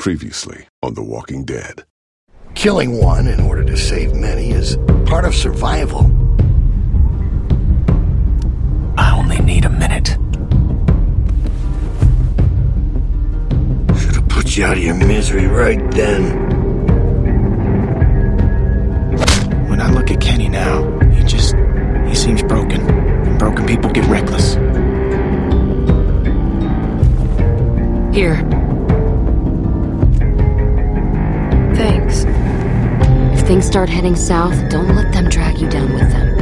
Previously on The Walking Dead. Killing one in order to save many is part of survival. I only need a minute. Should have put you out of your misery right then. When I look at Kenny now, he just. he seems broken. And broken people get reckless. Here. Things start heading south, don't let them drag you down with them.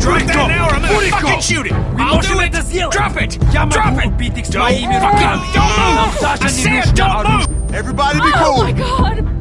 Drop that now or I'm gonna fucking shoot it! I'll do it! Drop it! Drop it! Don't fucking... Don't move! I said don't move! Everybody be Oh cool. my god!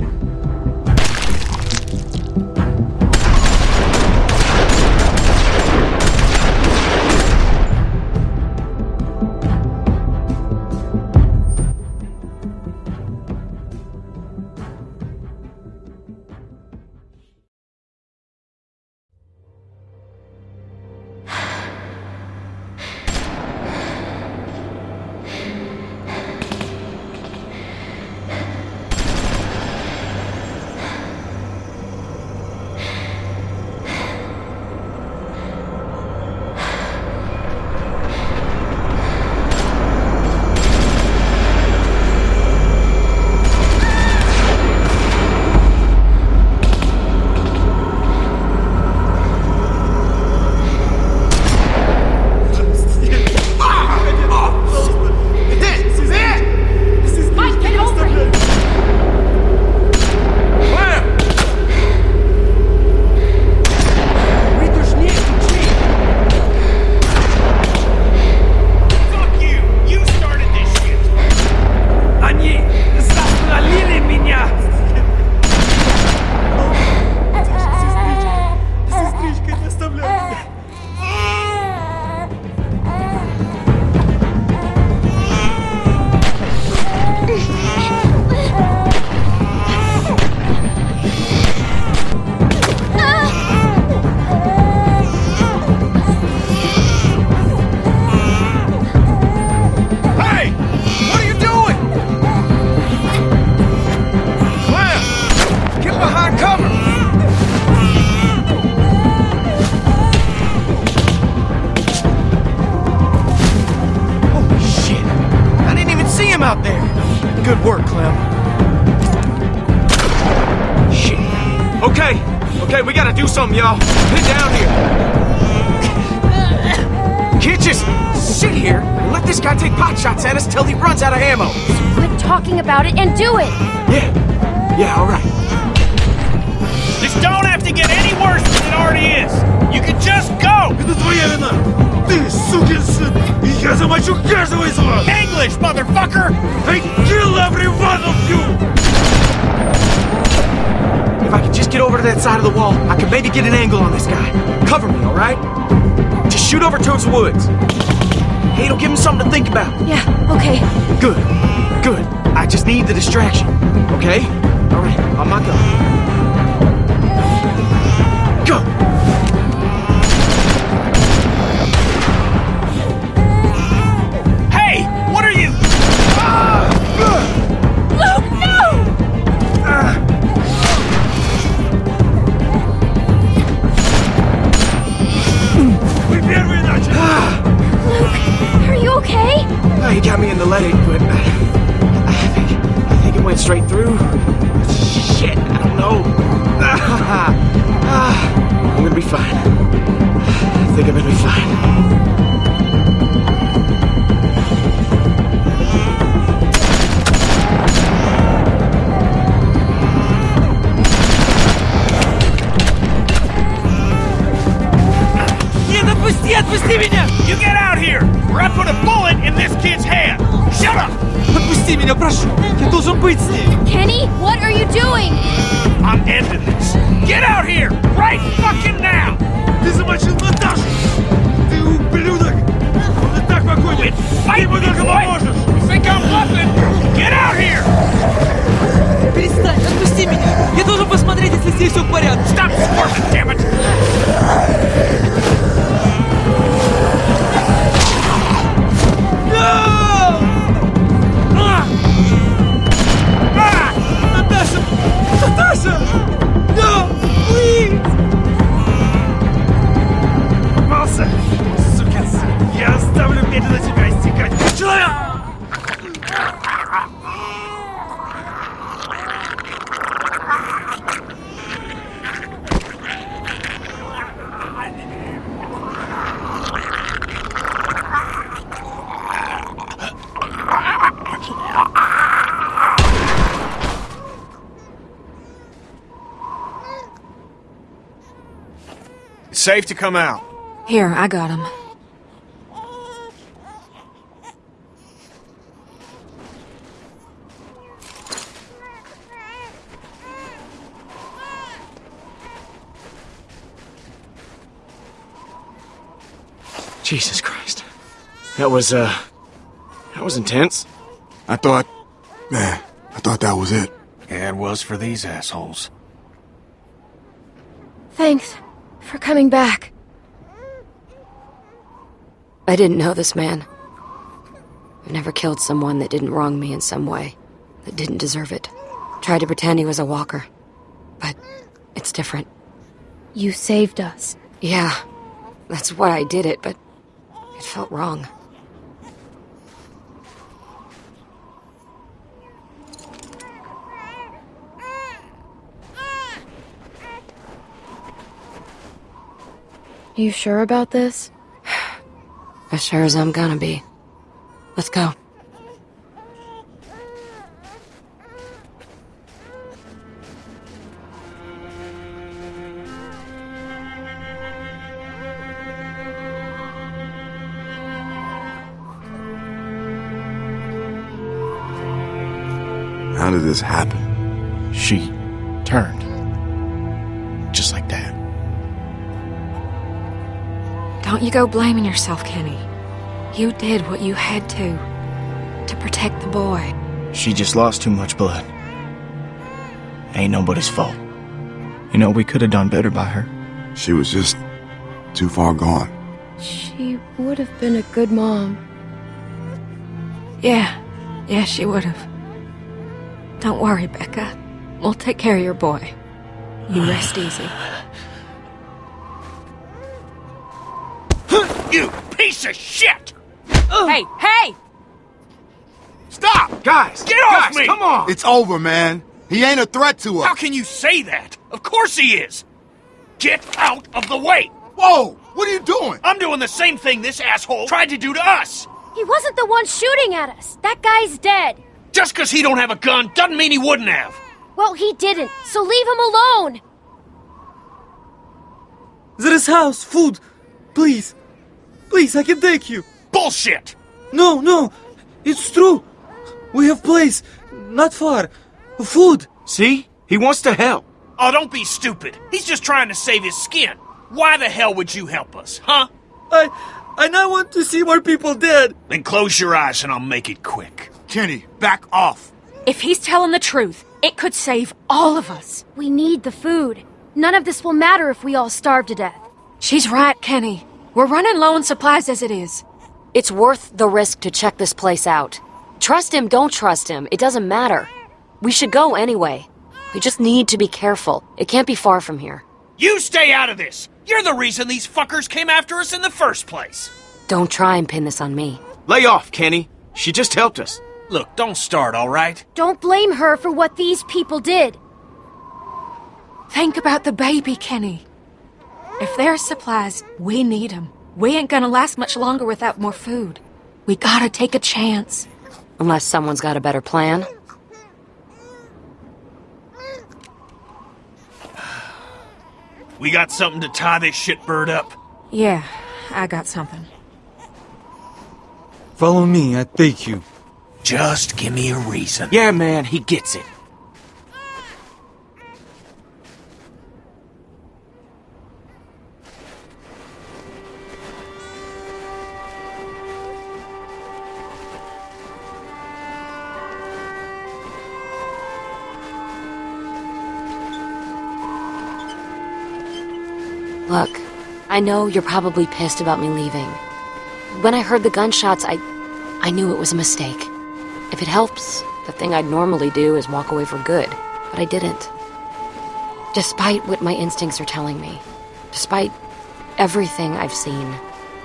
something, y'all. Get down here. Can't just sit here and let this guy take pot shots at us till he runs out of ammo. Quit talking about it and do it! Yeah, yeah, all right. This don't have to get any worse than it already is! You can just go! Это твоя вина. Ты сукин сын. И я замочу каждого из вас. English, motherfucker! I kill every one of you. If I could just get over to that side of the wall, I could maybe get an angle on this guy. Cover me, all right? Just shoot over towards the woods. Hey, it'll give him something to think about. Yeah, okay. Good, good. I just need the distraction. Okay? All right, on my go. Go! It's safe to come out. Here, I got him. Jesus Christ. That was, uh... That was intense. I thought... Man, I thought that was it. Yeah, it was for these assholes. Thanks for coming back. I didn't know this man. I've never killed someone that didn't wrong me in some way, that didn't deserve it. Tried to pretend he was a walker. But it's different. You saved us. Yeah, that's why I did it, but it felt wrong. You sure about this? As sure as I'm gonna be. Let's go. How did this happen? She turned. Don't you go blaming yourself, Kenny. You did what you had to. To protect the boy. She just lost too much blood. Ain't nobody's fault. You know, we could have done better by her. She was just too far gone. She would have been a good mom. Yeah, yeah, she would have. Don't worry, Becca. We'll take care of your boy. You rest easy. You piece of shit! Hey, hey! Stop! Guys! Get off guys, me! come on! It's over, man. He ain't a threat to us. How can you say that? Of course he is! Get out of the way! Whoa! What are you doing? I'm doing the same thing this asshole tried to do to us! He wasn't the one shooting at us. That guy's dead. Just because he don't have a gun doesn't mean he wouldn't have! Well, he didn't, so leave him alone. There is house, food. Please. Please, I can take you. Bullshit! No, no. It's true. We have place. Not far. Food. See? He wants to help. Oh, don't be stupid. He's just trying to save his skin. Why the hell would you help us, huh? I... I now want to see more people dead. Then close your eyes and I'll make it quick. Kenny, back off. If he's telling the truth, it could save all of us. We need the food. None of this will matter if we all starve to death. She's right, Kenny. We're running low on supplies as it is. It's worth the risk to check this place out. Trust him, don't trust him. It doesn't matter. We should go anyway. We just need to be careful. It can't be far from here. You stay out of this! You're the reason these fuckers came after us in the first place! Don't try and pin this on me. Lay off, Kenny. She just helped us. Look, don't start, alright? Don't blame her for what these people did. Think about the baby, Kenny. If there's supplies, we need 'em. We ain't gonna last much longer without more food. We gotta take a chance. Unless someone's got a better plan. We got something to tie this shitbird up. Yeah, I got something. Follow me, I take you. Just give me a reason. Yeah, man, he gets it. I know you're probably pissed about me leaving. When I heard the gunshots, I... I knew it was a mistake. If it helps, the thing I'd normally do is walk away for good. But I didn't. Despite what my instincts are telling me. Despite everything I've seen.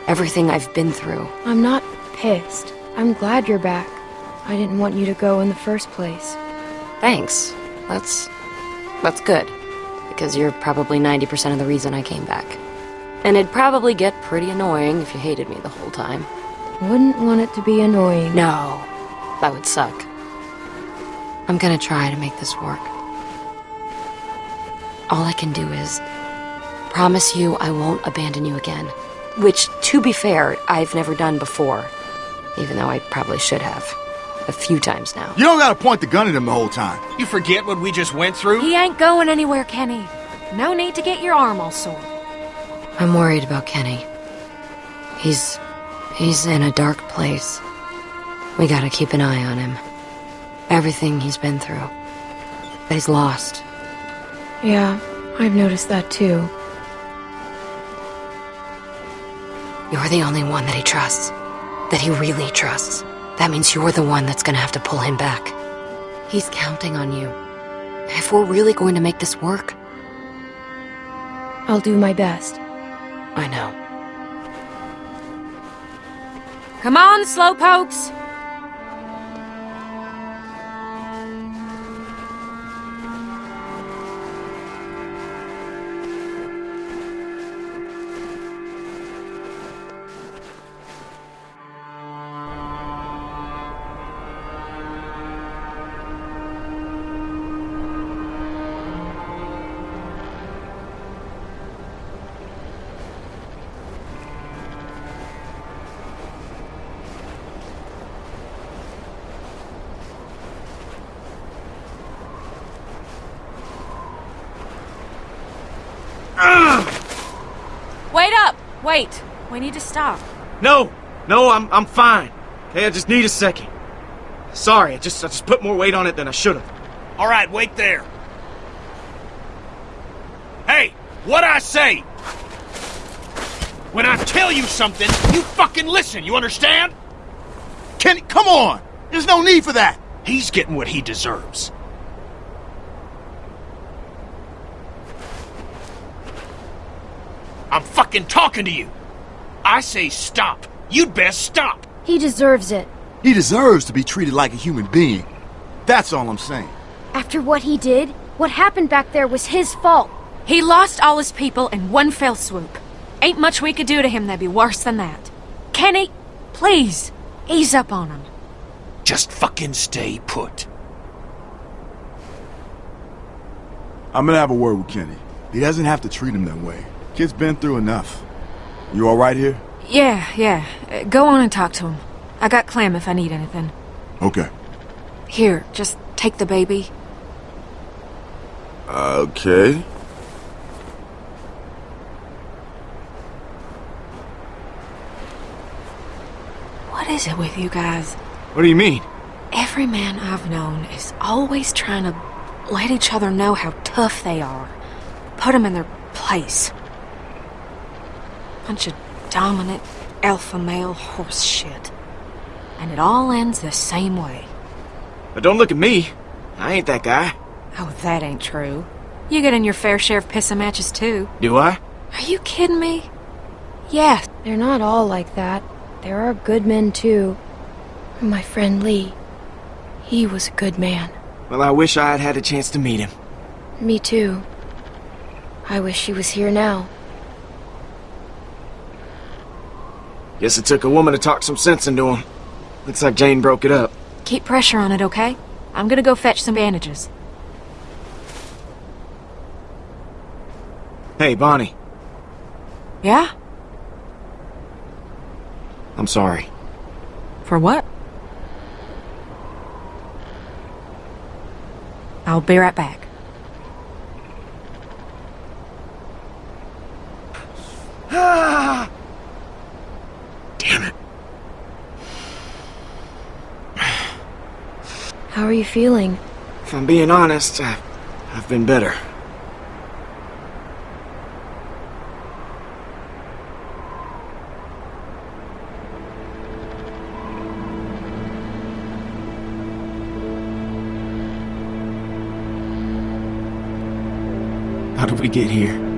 Everything I've been through. I'm not pissed. I'm glad you're back. I didn't want you to go in the first place. Thanks. That's... That's good. Because you're probably 90% of the reason I came back. And it'd probably get pretty annoying if you hated me the whole time. Wouldn't want it to be annoying. No, that would suck. I'm gonna try to make this work. All I can do is promise you I won't abandon you again. Which, to be fair, I've never done before. Even though I probably should have. A few times now. You don't gotta point the gun at him the whole time. You forget what we just went through? He ain't going anywhere, Kenny. No need to get your arm all sore. I'm worried about Kenny. He's... he's in a dark place. We gotta keep an eye on him. Everything he's been through. He's lost. Yeah, I've noticed that too. You're the only one that he trusts. That he really trusts. That means you're the one that's gonna have to pull him back. He's counting on you. If we're really going to make this work, I'll do my best. I know. Come on, slowpokes! Need to stop. No, no, I'm I'm fine. Okay, I just need a second. Sorry, I just I just put more weight on it than I should have. All right, wait there. Hey, what I say? When I tell you something, you fucking listen, you understand? Kenny, come on! There's no need for that! He's getting what he deserves. I'm fucking talking to you. I say stop. You'd best stop. He deserves it. He deserves to be treated like a human being. That's all I'm saying. After what he did, what happened back there was his fault. He lost all his people in one fell swoop. Ain't much we could do to him that'd be worse than that. Kenny, please, ease up on him. Just fucking stay put. I'm gonna have a word with Kenny. He doesn't have to treat him that way. Kid's been through enough. You alright here? Yeah, yeah. Uh, go on and talk to him. I got Clem if I need anything. Okay. Here, just take the baby. Okay. What is it with you guys? What do you mean? Every man I've known is always trying to let each other know how tough they are. Put them in their place. Bunch of dominant alpha male horse shit. And it all ends the same way. But don't look at me. I ain't that guy. Oh, that ain't true. You get in your fair share of pissing matches too. Do I? Are you kidding me? Yeah, They're not all like that. There are good men too. My friend Lee. He was a good man. Well, I wish I had had a chance to meet him. Me too. I wish he was here now. Guess it took a woman to talk some sense into him. Looks like Jane broke it up. keep pressure on it, okay? I'm gonna go fetch some bandages. Hey, Bonnie. Yeah? I'm sorry. For what? I'll be right back. Ah! Damn it. How are you feeling? If I'm being honest, I've, I've been better. How did we get here?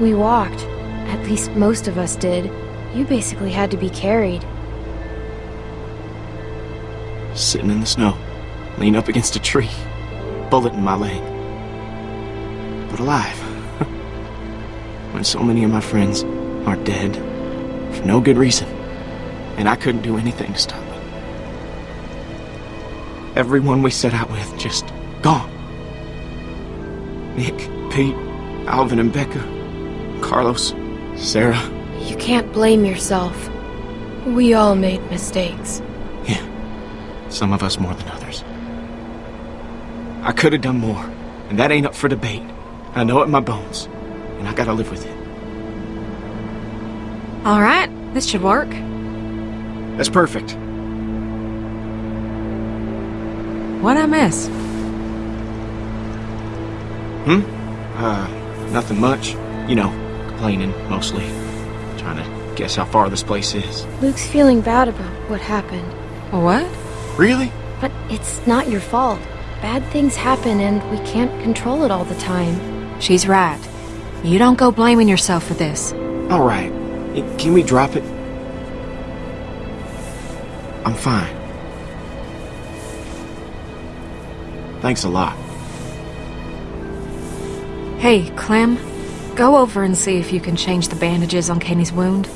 We walked. At least most of us did. You basically had to be carried. Sitting in the snow, lean up against a tree, bullet in my leg. But alive. when so many of my friends are dead for no good reason, and I couldn't do anything to stop it. Everyone we set out with just Gone. Nick, Pete, Alvin and Becca, Carlos, Sarah. You can't blame yourself. We all made mistakes. Yeah, some of us more than others. I could have done more, and that ain't up for debate. I know it in my bones, and I gotta live with it. All right, this should work. That's perfect. What'd I miss? Hmm? Uh, nothing much. You know, complaining, mostly. Trying to guess how far this place is. Luke's feeling bad about what happened. What? Really? But it's not your fault. Bad things happen and we can't control it all the time. She's right. You don't go blaming yourself for this. All right. Can we drop it? I'm fine. Thanks a lot. Hey, Clem. Go over and see if you can change the bandages on Kenny's wound.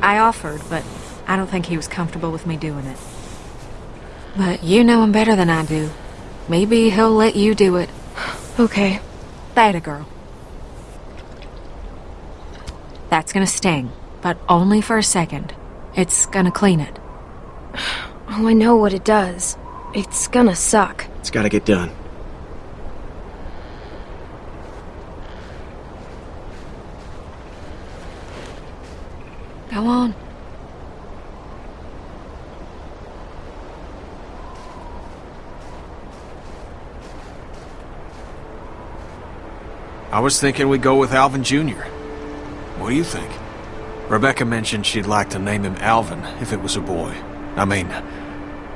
I offered, but I don't think he was comfortable with me doing it. But you know him better than I do. Maybe he'll let you do it. Okay. That a girl. That's gonna sting, but only for a second. It's gonna clean it. Oh, I know what it does. It's gonna suck. It's gotta get done. Go on. I was thinking we'd go with Alvin Jr. What do you think? Rebecca mentioned she'd like to name him Alvin if it was a boy. I mean,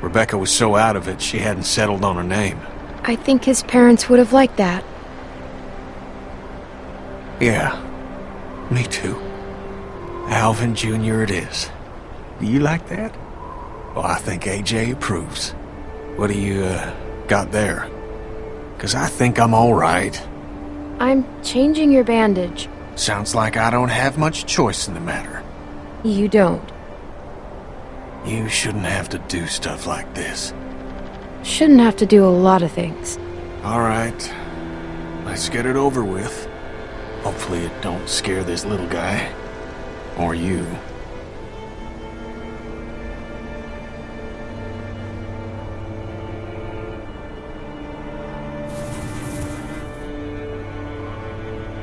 Rebecca was so out of it she hadn't settled on a name. I think his parents would have liked that. Yeah, me too. Alvin Jr. it is. Do you like that? Well, I think AJ approves. What do you, uh, got there? Because I think I'm all right. I'm changing your bandage. Sounds like I don't have much choice in the matter. You don't. You shouldn't have to do stuff like this. Shouldn't have to do a lot of things. All right. Let's get it over with. Hopefully it don't scare this little guy. Or you.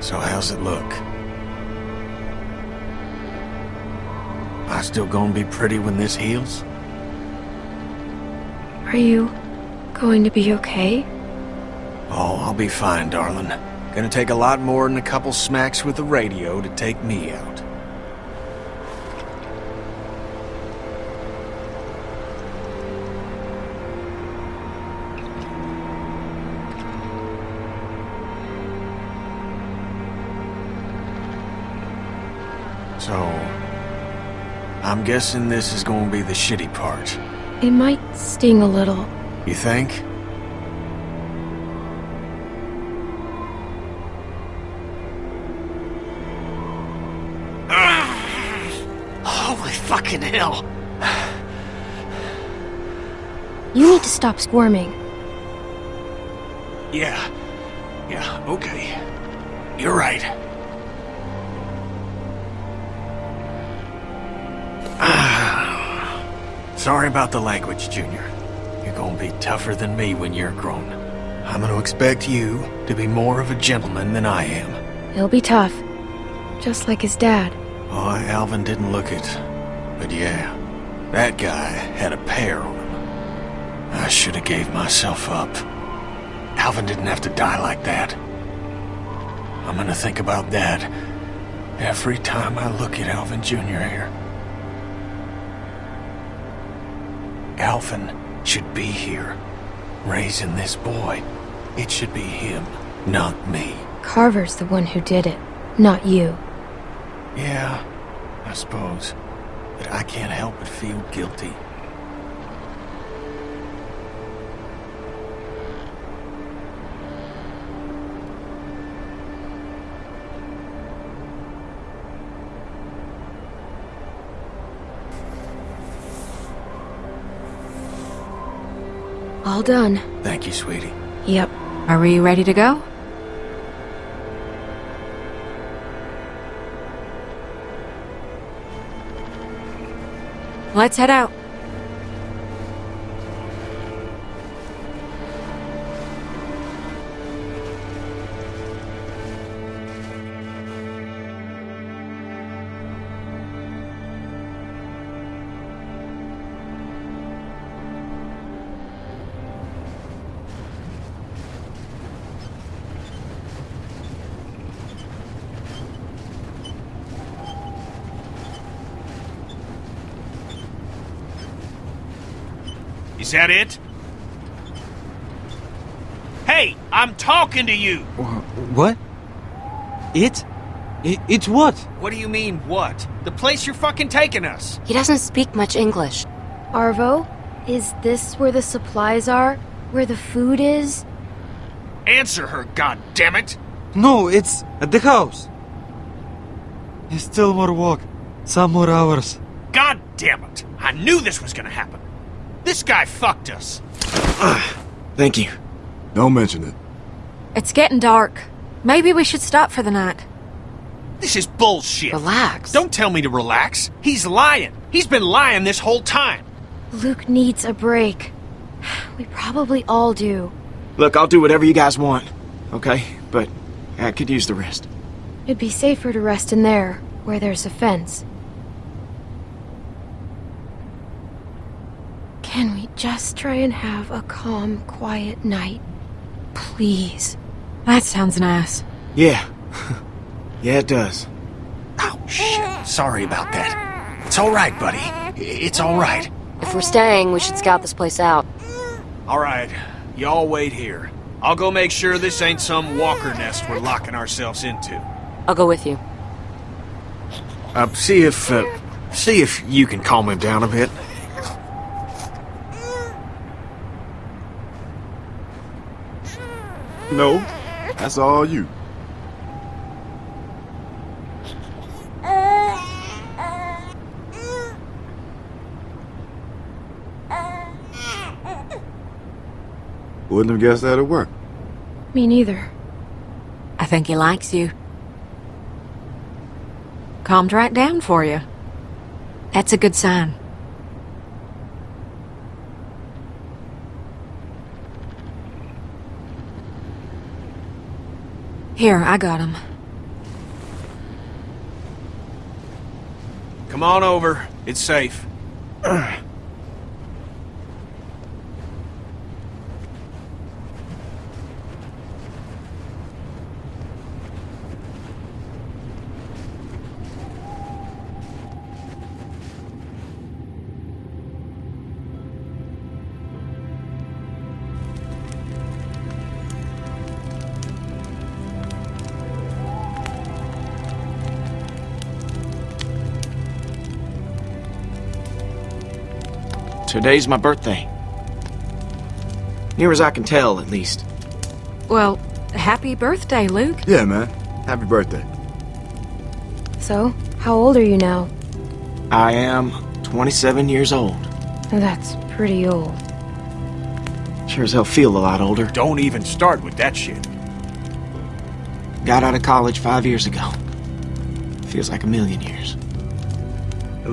So how's it look? I still gonna be pretty when this heals? Are you going to be okay? Oh, I'll be fine, darling. Gonna take a lot more than a couple smacks with the radio to take me out. Guessing this is gonna be the shitty part. It might sting a little. You think? Holy fucking hell! You need to stop squirming. Yeah. Yeah, okay. You're right. Sorry about the language, Junior. You're gonna be tougher than me when you're grown. I'm gonna expect you to be more of a gentleman than I am. He'll be tough. Just like his dad. Oh, Alvin didn't look it. But yeah, that guy had a pair on him. I should have gave myself up. Alvin didn't have to die like that. I'm gonna think about that every time I look at Alvin Jr. here. Alvin should be here, raising this boy. It should be him, not me. Carver's the one who did it, not you. Yeah, I suppose. But I can't help but feel guilty. All done. Thank you, sweetie. Yep. Are we ready to go? Let's head out. Is that it? Hey, I'm talking to you! What? It? it? It's what? What do you mean, what? The place you're fucking taking us! He doesn't speak much English. Arvo, is this where the supplies are? Where the food is? Answer her, God damn it! No, it's at the house. It's still more walk. Some more hours. God damn it! I knew this was gonna happen! This guy fucked us! Thank you. Don't mention it. It's getting dark. Maybe we should stop for the night. This is bullshit! Relax. Don't tell me to relax! He's lying! He's been lying this whole time! Luke needs a break. We probably all do. Look, I'll do whatever you guys want, okay? But I could use the rest. It'd be safer to rest in there, where there's a fence. Can we just try and have a calm, quiet night? Please. That sounds nice. Yeah. yeah, it does. Oh, shit. Sorry about that. It's alright, buddy. It's alright. If we're staying, we should scout this place out. Alright, y'all wait here. I'll go make sure this ain't some walker nest we're locking ourselves into. I'll go with you. Uh, see if, uh, see if you can calm him down a bit. No, that's all you. Wouldn't have guessed that'd work. Me neither. I think he likes you. Calmed right down for you. That's a good sign. Here, I got him. Come on over. It's safe. Today's my birthday. Near as I can tell, at least. Well, happy birthday, Luke. Yeah, man. Happy birthday. So, how old are you now? I am 27 years old. That's pretty old. Sure as hell feel a lot older. Don't even start with that shit. Got out of college five years ago. Feels like a million years.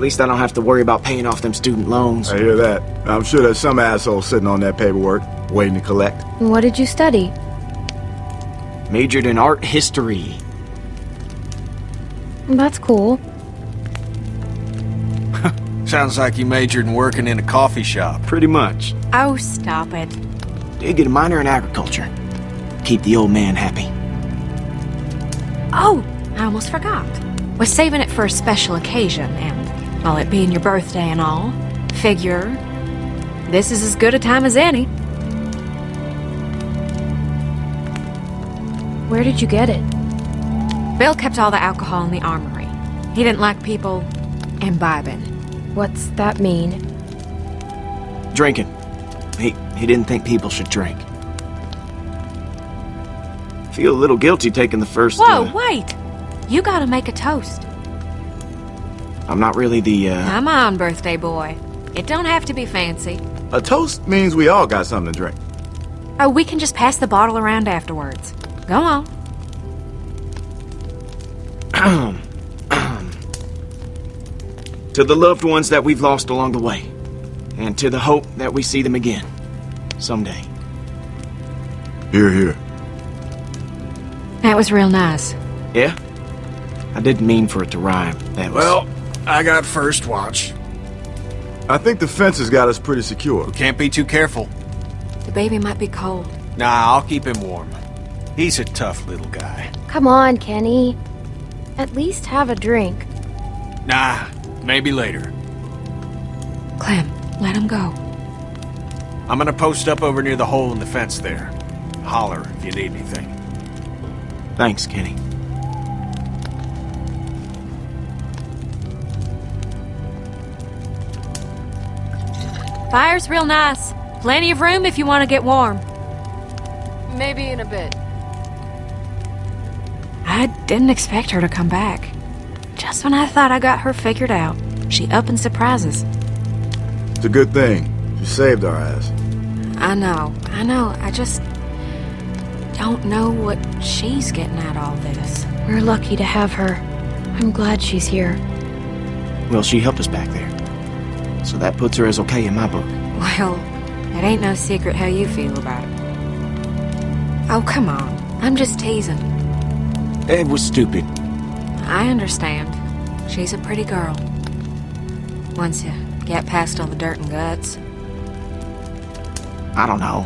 At least I don't have to worry about paying off them student loans. I hear that. I'm sure there's some asshole sitting on that paperwork, waiting to collect. What did you study? Majored in art history. That's cool. Sounds like you majored in working in a coffee shop. Pretty much. Oh, stop it. Did get a minor in agriculture. Keep the old man happy. Oh, I almost forgot. We're saving it for a special occasion, and while it being your birthday and all, figure this is as good a time as any. Where did you get it? Bill kept all the alcohol in the armory. He didn't like people imbibing. What's that mean? Drinking. He, he didn't think people should drink. Feel a little guilty taking the first. Whoa, uh, wait! You gotta make a toast. I'm not really the, uh. Come on, birthday boy. It don't have to be fancy. A toast means we all got something to drink. Oh, we can just pass the bottle around afterwards. Go on. to the loved ones that we've lost along the way, and to the hope that we see them again. Someday. Hear, hear. That was real nice. Yeah? I didn't mean for it to rhyme. That was... Well, I got first watch. I think the fence has got us pretty secure. We Can't be too careful. The baby might be cold. Nah, I'll keep him warm. He's a tough little guy. Come on, Kenny. At least have a drink. Nah, maybe later. Clem, let him go. I'm gonna post up over near the hole in the fence there. Holler if you need anything. Thanks, Kenny. Fire's real nice. Plenty of room if you want to get warm. Maybe in a bit. I didn't expect her to come back. Just when I thought I got her figured out, she up and surprises. It's a good thing. You saved our ass. I know, I know. I just don't know what she's getting at all this. We're lucky to have her. I'm glad she's here. Well, she helped us back there. So that puts her as okay in my book. Well, it ain't no secret how you feel about it. Oh, come on. I'm just teasing. It was stupid. I understand. She's a pretty girl. Once you get past all the dirt and guts. I don't know.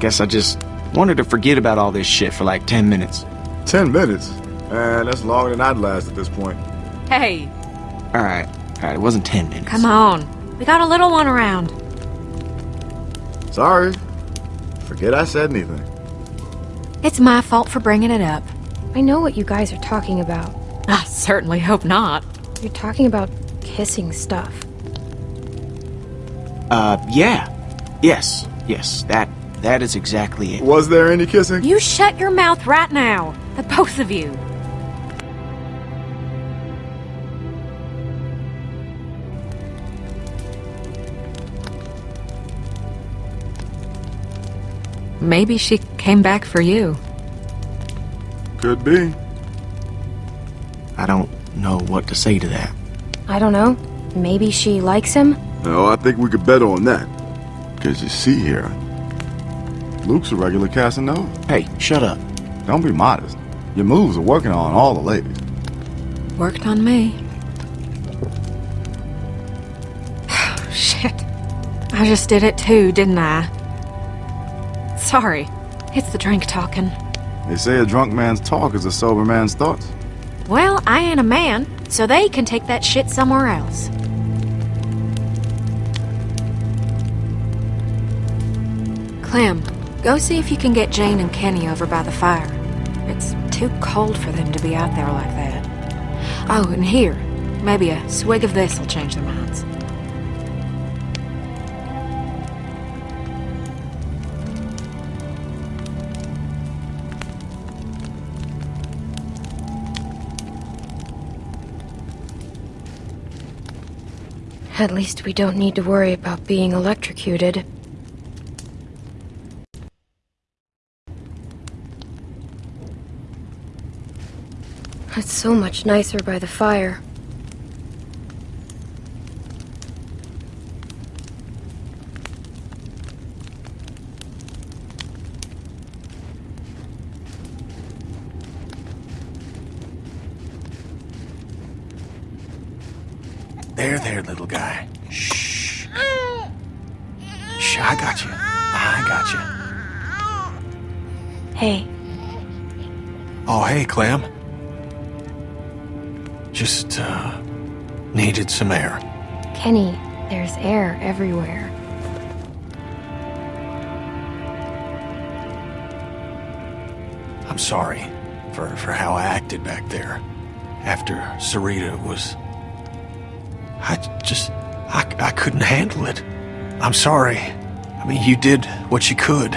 Guess I just wanted to forget about all this shit for like 10 minutes. Ten minutes? Man, that's longer than I'd last at this point. Hey, Alright, alright, it wasn't 10 minutes. come on. We got a little one around. Sorry. Forget I said anything. It's my fault for bringing it up. I know what you guys are talking about. I certainly hope not. You're talking about kissing stuff. Uh, yeah. Yes, yes, that, that is exactly it. Was there any kissing? You shut your mouth right now. The both of you. Maybe she came back for you. Could be. I don't know what to say to that. I don't know. Maybe she likes him? No, I think we could bet on that. Because you see here, Luke's a regular Casanova. Hey, shut up. Don't be modest. Your moves are working on all the ladies. Worked on me. Shit. I just did it too, didn't I? Sorry. It's the drink talking. They say a drunk man's talk is a sober man's thoughts. Well, I ain't a man, so they can take that shit somewhere else. Clem, go see if you can get Jane and Kenny over by the fire. It's too cold for them to be out there like that. Oh, and here, maybe a swig of this will change their minds. At least we don't need to worry about being electrocuted. It's so much nicer by the fire. Sarita was... I just... I, I couldn't handle it. I'm sorry. I mean, you did what you could.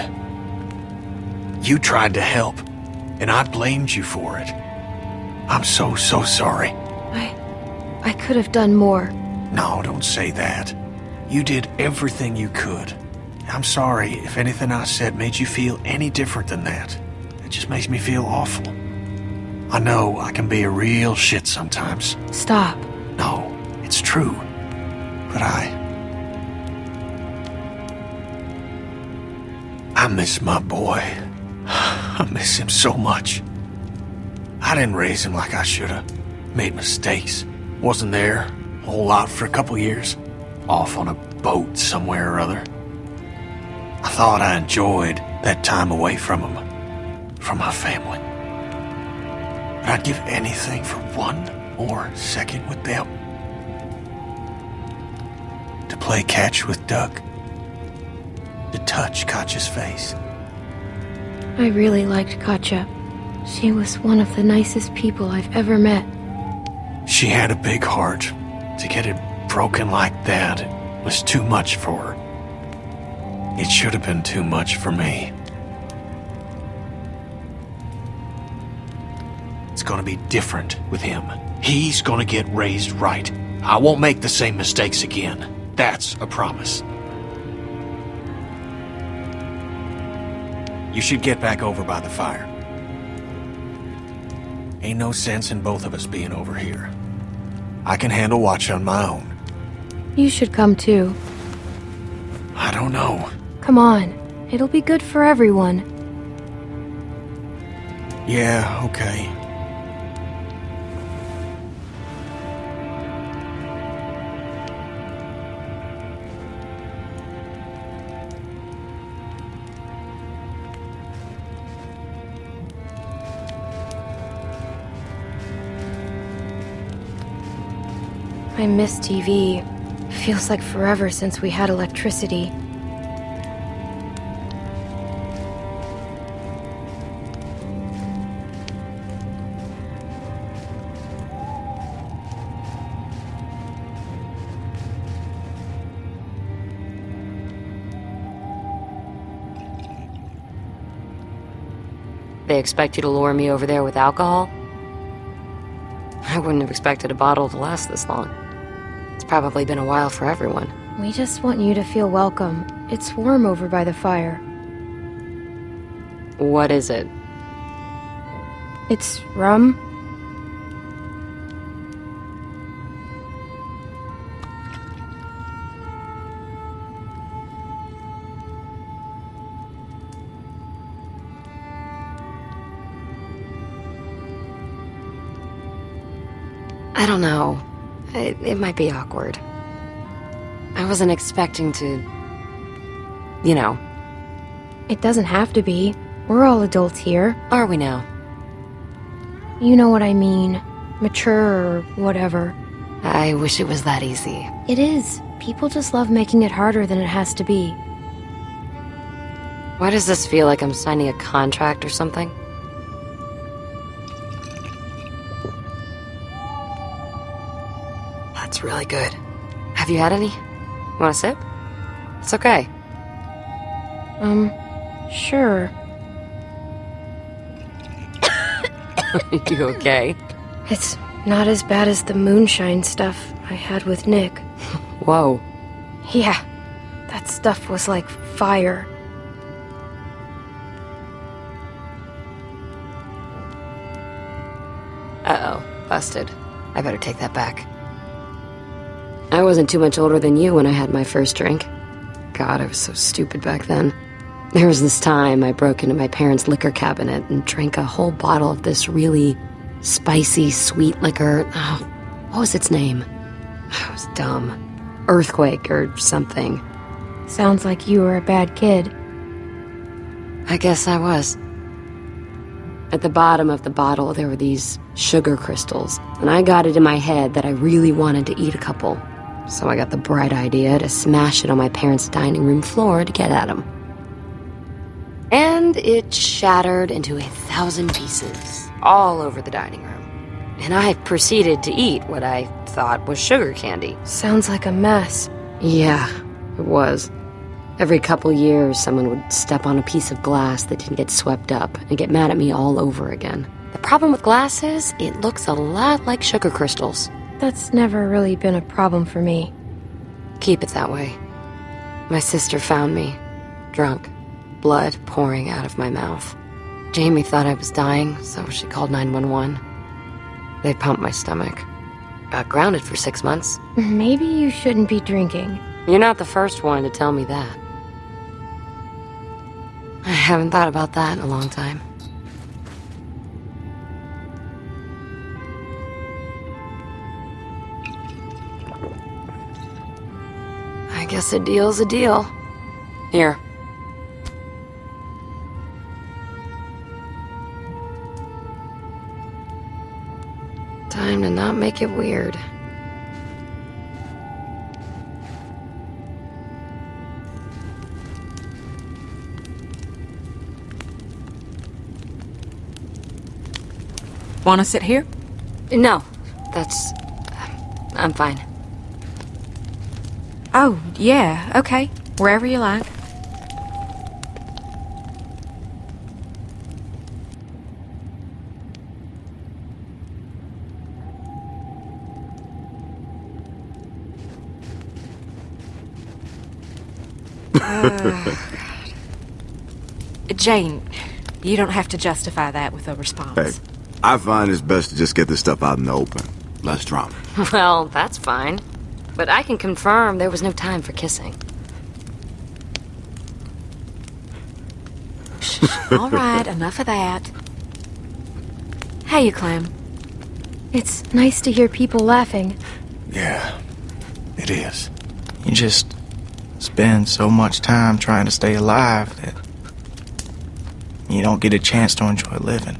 You tried to help, and I blamed you for it. I'm so, so sorry. I... I could have done more. No, don't say that. You did everything you could. I'm sorry if anything I said made you feel any different than that. It just makes me feel awful. I know I can be a real shit sometimes. Stop. No, it's true. But I... I miss my boy. I miss him so much. I didn't raise him like I should've. Made mistakes. Wasn't there a whole lot for a couple years. Off on a boat somewhere or other. I thought I enjoyed that time away from him. From my family. But I'd give anything for one more second with them. To play catch with Duck. To touch Katja's face. I really liked Katja. She was one of the nicest people I've ever met. She had a big heart. To get it broken like that was too much for her. It should have been too much for me. Gonna be different with him. He's gonna get raised right. I won't make the same mistakes again. That's a promise. You should get back over by the fire. Ain't no sense in both of us being over here. I can handle watch on my own. You should come too. I don't know. Come on. It'll be good for everyone. Yeah, okay. I miss TV. Feels like forever since we had electricity. They expect you to lure me over there with alcohol? I wouldn't have expected a bottle to last this long. Probably been a while for everyone. We just want you to feel welcome. It's warm over by the fire. What is it? It's rum. It, might be awkward. I wasn't expecting to... You know. It doesn't have to be. We're all adults here. Are we now? You know what I mean. Mature or whatever. I wish it was that easy. It is. People just love making it harder than it has to be. Why does this feel like I'm signing a contract or something? Really good. Have you had any? Want a sip? It's okay. Um, sure. you okay? It's not as bad as the moonshine stuff I had with Nick. Whoa. Yeah, that stuff was like fire. Uh-oh. Busted. I better take that back. I wasn't too much older than you when I had my first drink. God, I was so stupid back then. There was this time I broke into my parents' liquor cabinet and drank a whole bottle of this really spicy, sweet liquor. Oh, what was its name? I was dumb. Earthquake or something. Sounds like you were a bad kid. I guess I was. At the bottom of the bottle, there were these sugar crystals, and I got it in my head that I really wanted to eat a couple. So I got the bright idea to smash it on my parents' dining room floor to get at them. And it shattered into a thousand pieces, all over the dining room. And I proceeded to eat what I thought was sugar candy. Sounds like a mess. Yeah, it was. Every couple years, someone would step on a piece of glass that didn't get swept up and get mad at me all over again. The problem with glass is, it looks a lot like sugar crystals. That's never really been a problem for me. Keep it that way. My sister found me, drunk, blood pouring out of my mouth. Jamie thought I was dying, so she called 911. They pumped my stomach. Got grounded for six months. Maybe you shouldn't be drinking. You're not the first one to tell me that. I haven't thought about that in a long time. Guess a deal's a deal. Here. Time to not make it weird. Want to sit here? No, that's... I'm fine. Oh, yeah, okay. Wherever you like. Uh, Jane, you don't have to justify that with a response. Hey, I find it's best to just get this stuff out in the open. Less drama. Well, that's fine. But I can confirm there was no time for kissing. All right, enough of that. Hey, you Clem. It's nice to hear people laughing. Yeah, it is. You just spend so much time trying to stay alive that you don't get a chance to enjoy living.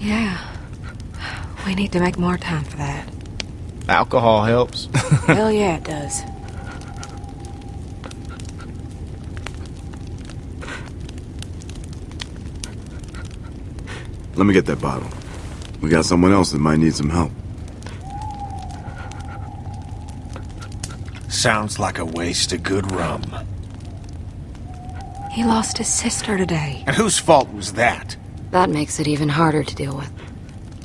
Yeah. We need to make more time for that. Alcohol helps. Hell yeah, it does. Let me get that bottle. We got someone else that might need some help. Sounds like a waste of good rum. He lost his sister today. And whose fault was that? That makes it even harder to deal with.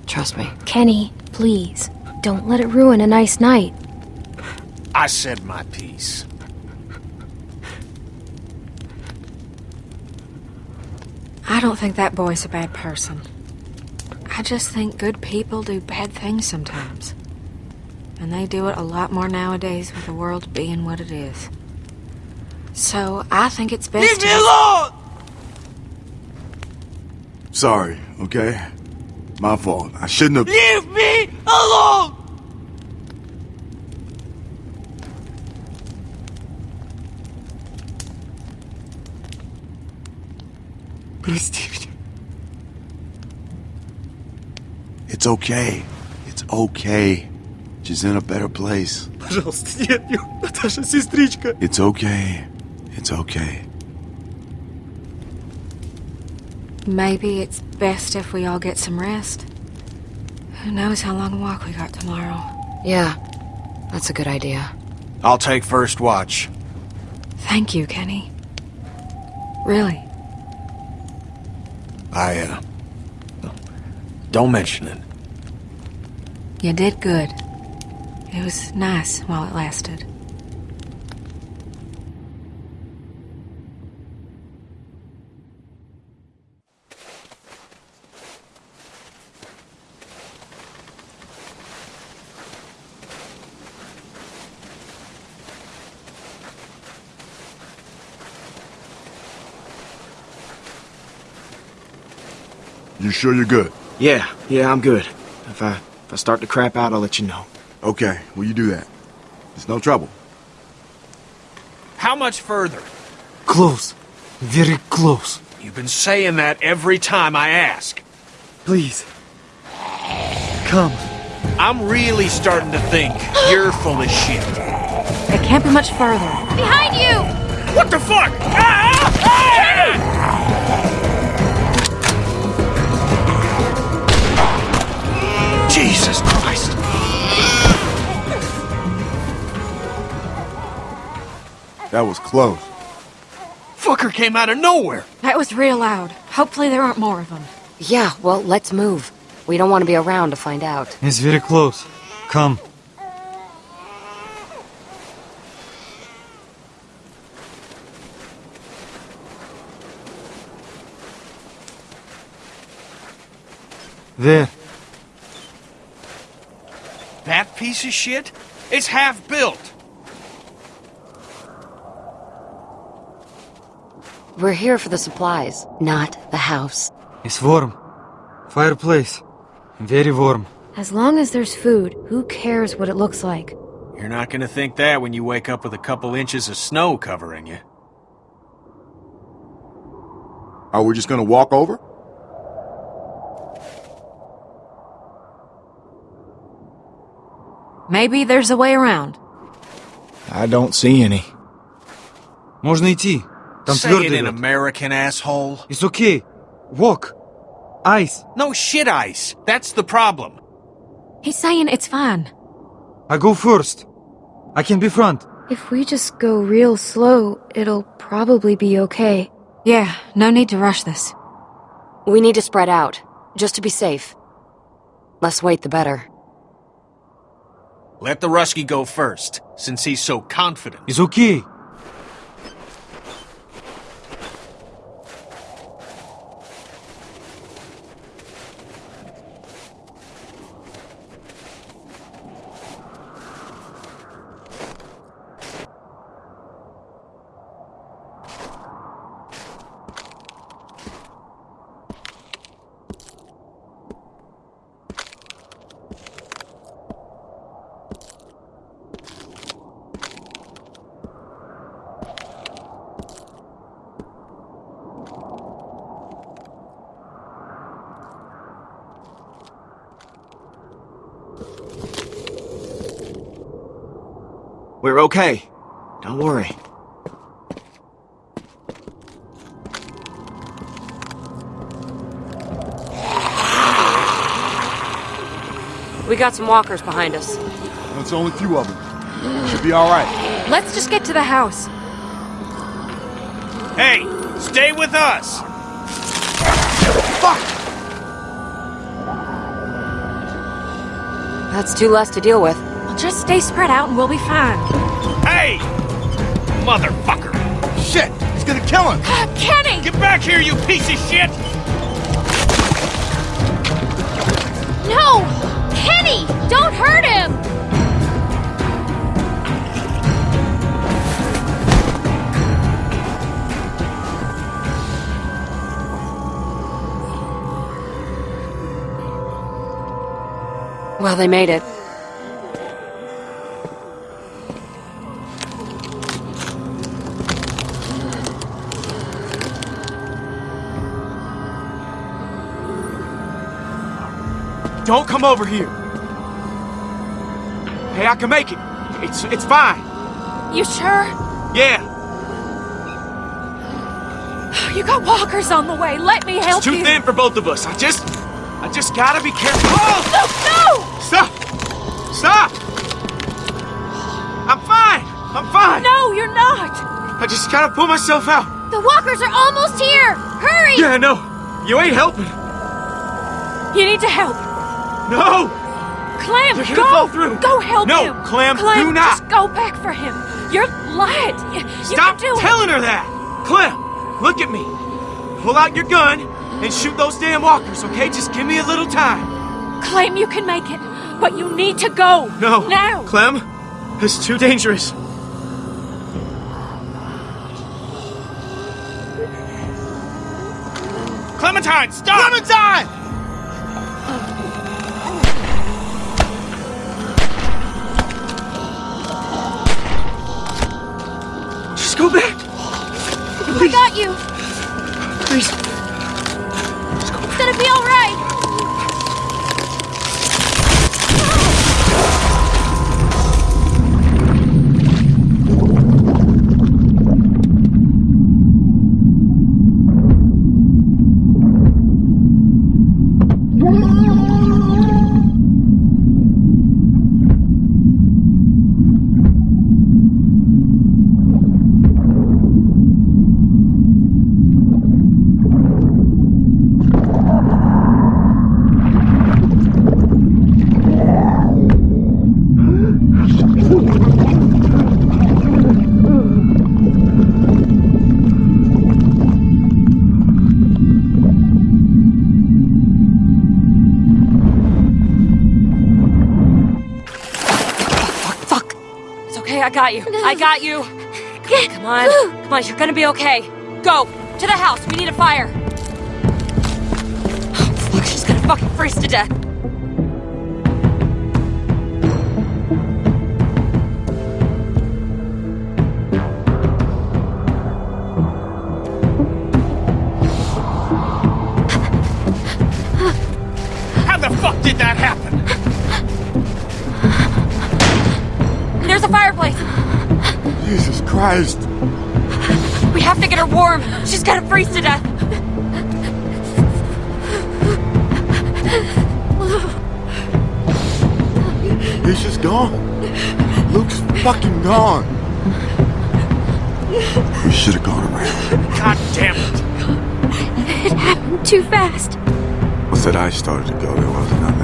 Trust me. Kenny, please, don't let it ruin a nice night. I said my piece. I don't think that boy's a bad person. I just think good people do bad things sometimes. And they do it a lot more nowadays with the world being what it is. So I think it's best Leave to... me alone! Sorry, okay? My fault. I shouldn't have... Leave me alone! Простите. It's okay. It's okay. She's in a better place. Пожалуйста, нет, нет, Наташа, сестричка. It's okay. It's okay. Maybe it's best if we all get some rest. Who knows how long a walk we got tomorrow. Yeah, that's a good idea. I'll take first watch. Thank you, Kenny. Really. I, uh... Don't mention it. You did good. It was nice while it lasted. You sure you're good? Yeah, yeah, I'm good. If I if I start to crap out, I'll let you know. Okay, will you do that? It's no trouble. How much further? Close. Very close. You've been saying that every time I ask. Please. Come. I'm really starting to think you're full of shit. It can't be much further. Behind you! What the fuck? Ah! Ah! Jesus Christ! That was close. Fucker came out of nowhere! That was real loud. Hopefully there aren't more of them. Yeah, well, let's move. We don't want to be around to find out. It's very close. Come. There. That piece of shit? It's half built. We're here for the supplies, not the house. It's warm. Fireplace. Very warm. As long as there's food, who cares what it looks like? You're not gonna think that when you wake up with a couple inches of snow covering you. Are we just gonna walk over? Maybe there's a way around. I don't see any. Можно идти. Там Say твердый it in лед. American, asshole. It's okay. Walk. Ice. No shit ice. That's the problem. He's saying it's fine. I go first. I can be front. If we just go real slow, it'll probably be okay. Yeah, no need to rush this. We need to spread out, just to be safe. Less wait, the better. Let the Rusky go first, since he's so confident. It's okay. We're okay. Don't worry. We got some walkers behind us. It's only a few of them. Should be alright. Let's just get to the house. Hey, stay with us! Fuck! That's two less to deal with. Well, just stay spread out and we'll be fine. Hey! Motherfucker! Shit! He's gonna kill him! Uh, Kenny! Get back here, you piece of shit! No! Kenny! Don't hurt him! Well, they made it. Don't come over here. Hey, I can make it. It's it's fine. You sure? Yeah, You got walkers on the way. Let me help it's too you. thin for both of us. I just I just gotta be careful. Oh! No! Stop! Stop! I'm fine. I'm fine. No, you're not. I just gotta pull myself out. The walkers are almost here! Hurry! Yeah, no. You ain't helping. You need to help. No. Clem, You're go! fall through. Go help No, him! Clem, Clem, do not. just go back for him. You're light. You, you Stop can do telling her that. Clem, look at me. Pull out your gun and shoot those damn walkers, okay? Just give me a little time. it. Clem, you can make it. But you need to go. No. Now. Clem, it's too dangerous. Clementine, stop! Clementine! Got you. I got you. Come on. Come on, you're gonna be okay. Go! To the house. We need a fire. Oh, fuck, she's gonna fucking freeze to death. Christ. We have to get her warm. She's gonna freeze to death. He's just gone. Luke's fucking gone. We should have gone around. God damn it. It happened too fast. Once that ice started to go, there wasn't nothing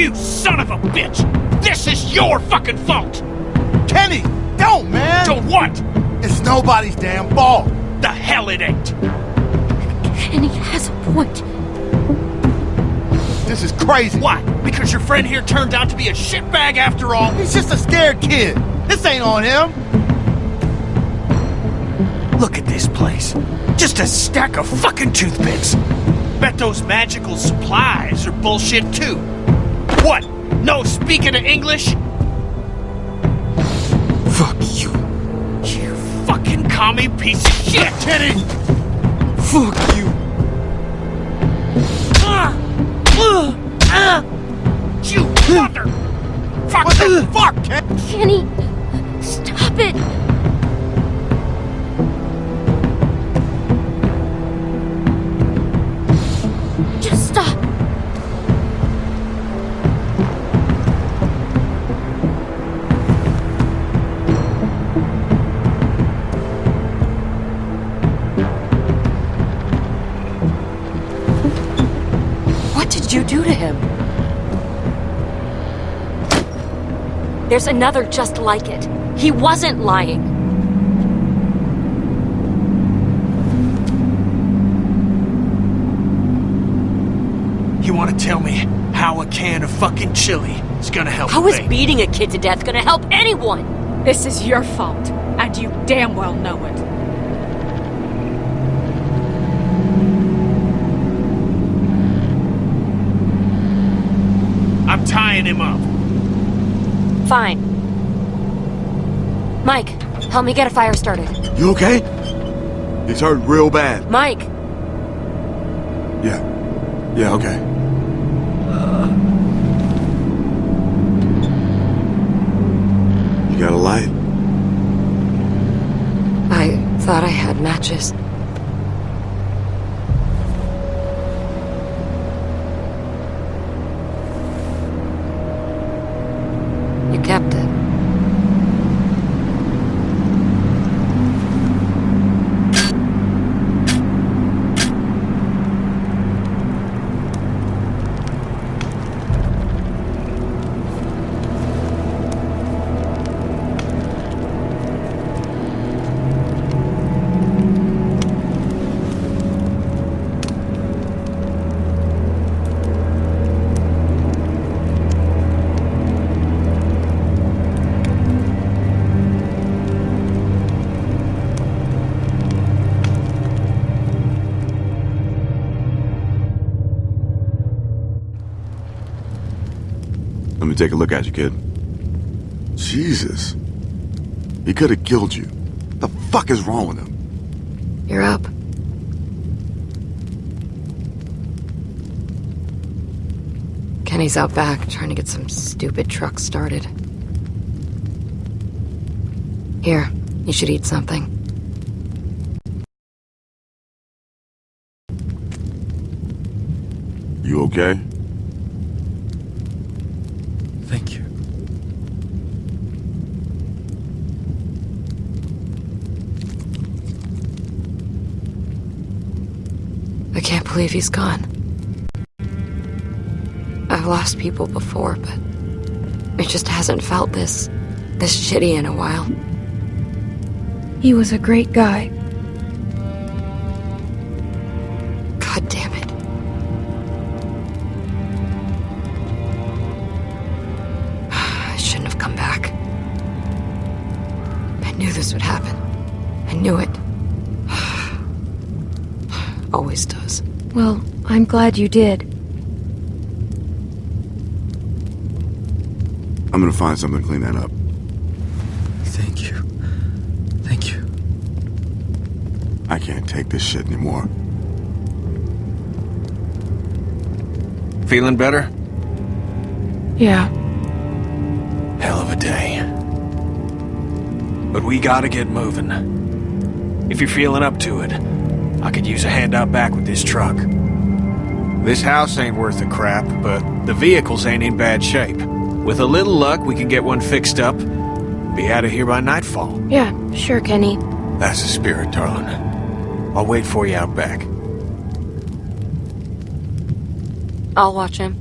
You son of a bitch! This is your fucking fault! Kenny, don't, man! Don't what? It's nobody's damn fault. The hell it ain't! Kenny has a point. This is crazy. Why? Because your friend here turned out to be a shitbag after all? He's just a scared kid. This ain't on him. Look at this place. Just a stack of fucking toothpicks. Bet those magical supplies are bullshit too. What? No speaking of English? Fuck you. You fucking commie piece of shit! Kenny! Fuck you. Uh, uh, uh, you mother! Fuck What the fuck, Ken? Kenny, stop it. There's another just like it. He wasn't lying. You wanna tell me how a can of fucking chili is gonna help How is a beating a kid to death gonna help anyone? This is your fault, and you damn well know it. I'm tying him up. Fine. Mike, help me get a fire started. You okay? It's hurt real bad. Mike! Yeah. Yeah, okay. You got a light? I thought I had matches. Take a look at you, kid. Jesus. He could have killed you. The fuck is wrong with him? You're up. Kenny's out back trying to get some stupid truck started. Here, you should eat something. You okay? Thank you. I can't believe he's gone. I've lost people before, but it just hasn't felt this this shitty in a while. He was a great guy. Glad you did. I'm gonna find something to clean that up. Thank you. Thank you. I can't take this shit anymore. Feeling better? Yeah. Hell of a day. But we gotta get moving. If you're feeling up to it, I could use a hand out back with this truck. This house ain't worth a crap, but the vehicles ain't in bad shape. With a little luck, we can get one fixed up. Be out of here by nightfall. Yeah, sure, Kenny. That's the spirit, darling. I'll wait for you out back. I'll watch him.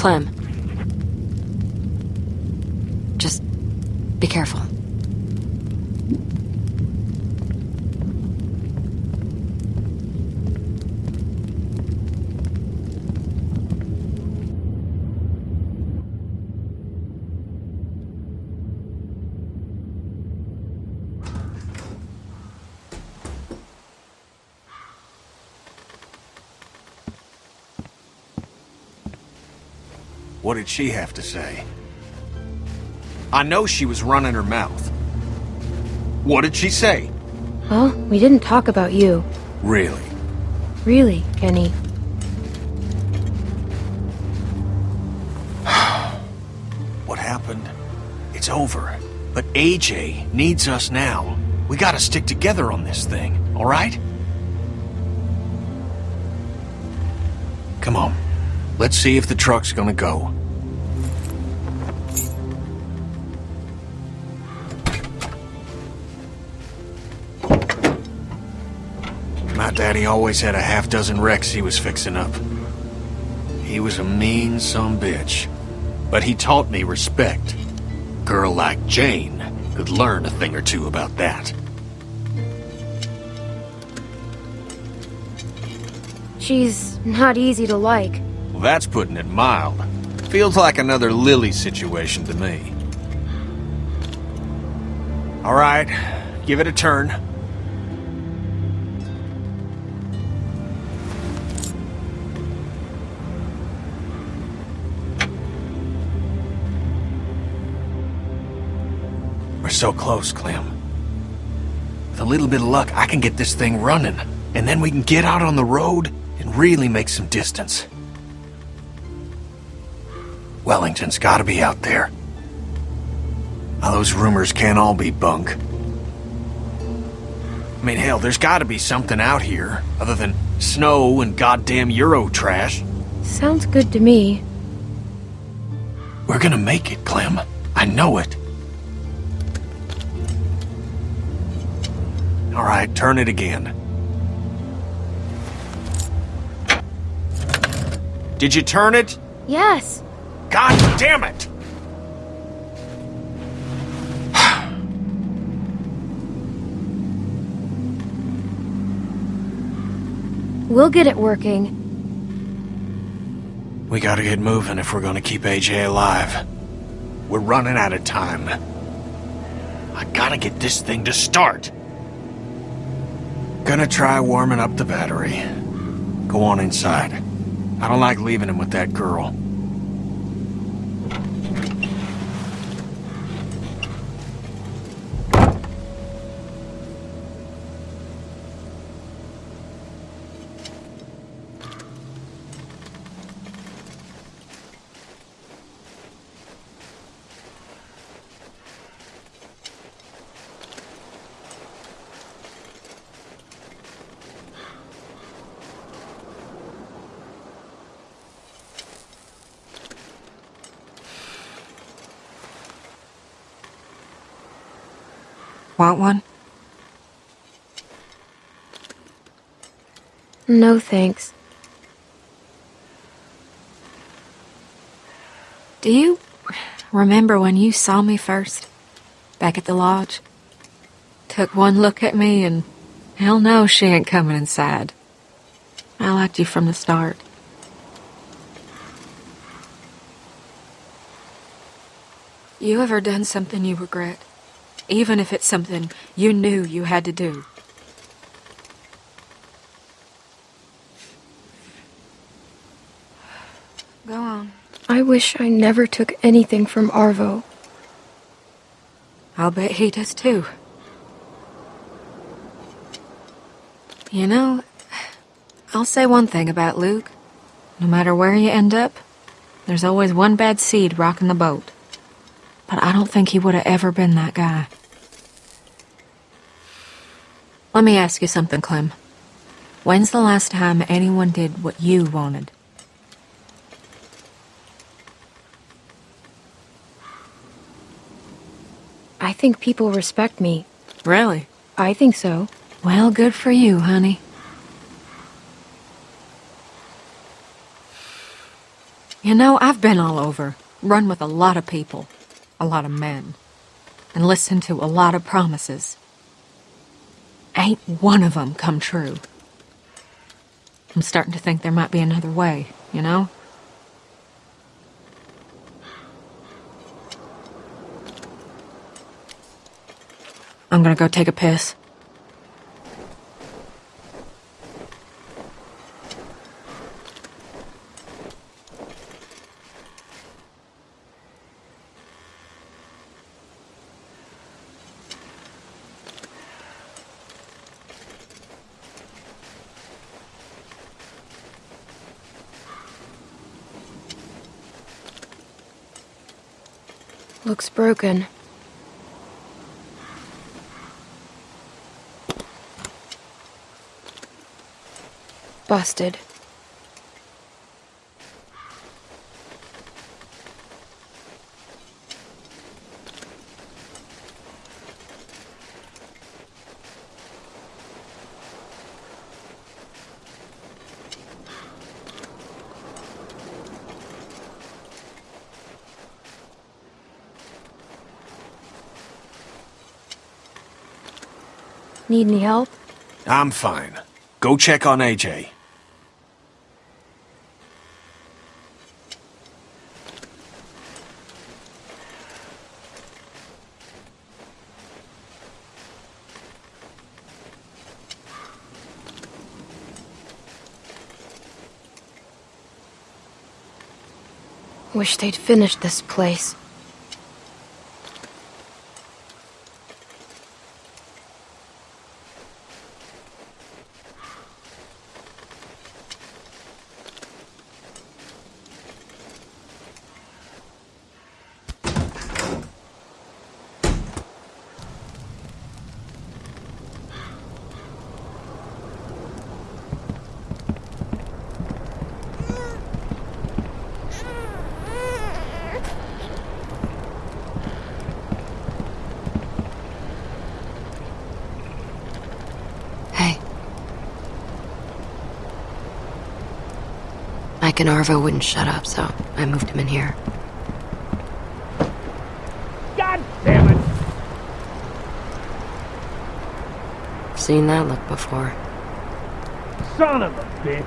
Clem. Just be careful. What did she have to say? I know she was running her mouth. What did she say? Well, we didn't talk about you. Really? Really, Kenny. What happened? It's over. But AJ needs us now. We gotta stick together on this thing, alright? Come on. Let's see if the truck's gonna go. Daddy always had a half dozen wrecks he was fixing up. He was a mean some bitch. But he taught me respect. Girl like Jane could learn a thing or two about that. She's not easy to like. Well, that's putting it mild. Feels like another Lilly situation to me. All right, give it a turn. So close, Clem. With a little bit of luck, I can get this thing running. And then we can get out on the road and really make some distance. Wellington's gotta be out there. Now, those rumors can't all be bunk. I mean, hell, there's gotta be something out here, other than snow and goddamn Euro trash. Sounds good to me. We're gonna make it, Clem. I know it. All right, turn it again. Did you turn it? Yes. God damn it! We'll get it working. We gotta get moving if we're gonna keep AJ alive. We're running out of time. I gotta get this thing to start. Gonna try warming up the battery. Go on inside. I don't like leaving him with that girl. Want one? No thanks. Do you remember when you saw me first? Back at the lodge? took one look at me and hell no, she ain't coming inside. I liked you from the start. You ever done something you regret? Even if it's something you knew you had to do? Go on. I wish I never took anything from Arvo. I'll bet he does too. You know, I'll say one thing about Luke. No matter where you end up, there's always one bad seed rocking the boat. But I don't think he would have ever been that guy. Let me ask you something, Clem. When's the last time anyone did what you wanted? I think people respect me. Really? I think so. Well, good for you, honey. You know, I've been all over, run with a lot of people, a lot of men, and listened to a lot of promises. Ain't one of them come true. I'm starting to think there might be another way, you know? I'm gonna go take a piss. Looks broken. Busted. Need any help? I'm fine. Go check on AJ. Wish they'd finished this place. Hey. Mike and Arvo wouldn't shut up, so I moved him in here. God damn it! Seen that look before. Son of a bitch!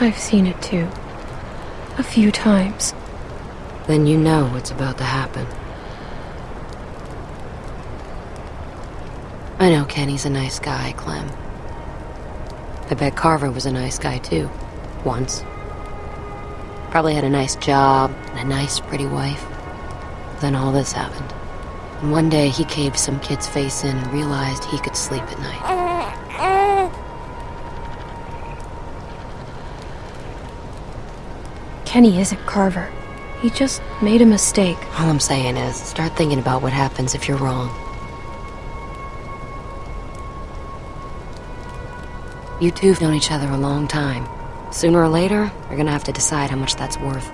I've seen it too. A few times. Then you know what's about to happen. I know Kenny's a nice guy, Clem. I bet Carver was a nice guy too. Once. Probably had a nice job and a nice, pretty wife. Then all this happened. And one day he caved some kid's face in and realized he could sleep at night. Kenny isn't Carver. He just made a mistake. All I'm saying is, start thinking about what happens if you're wrong. You two've known each other a long time. Sooner or later, you're gonna have to decide how much that's worth.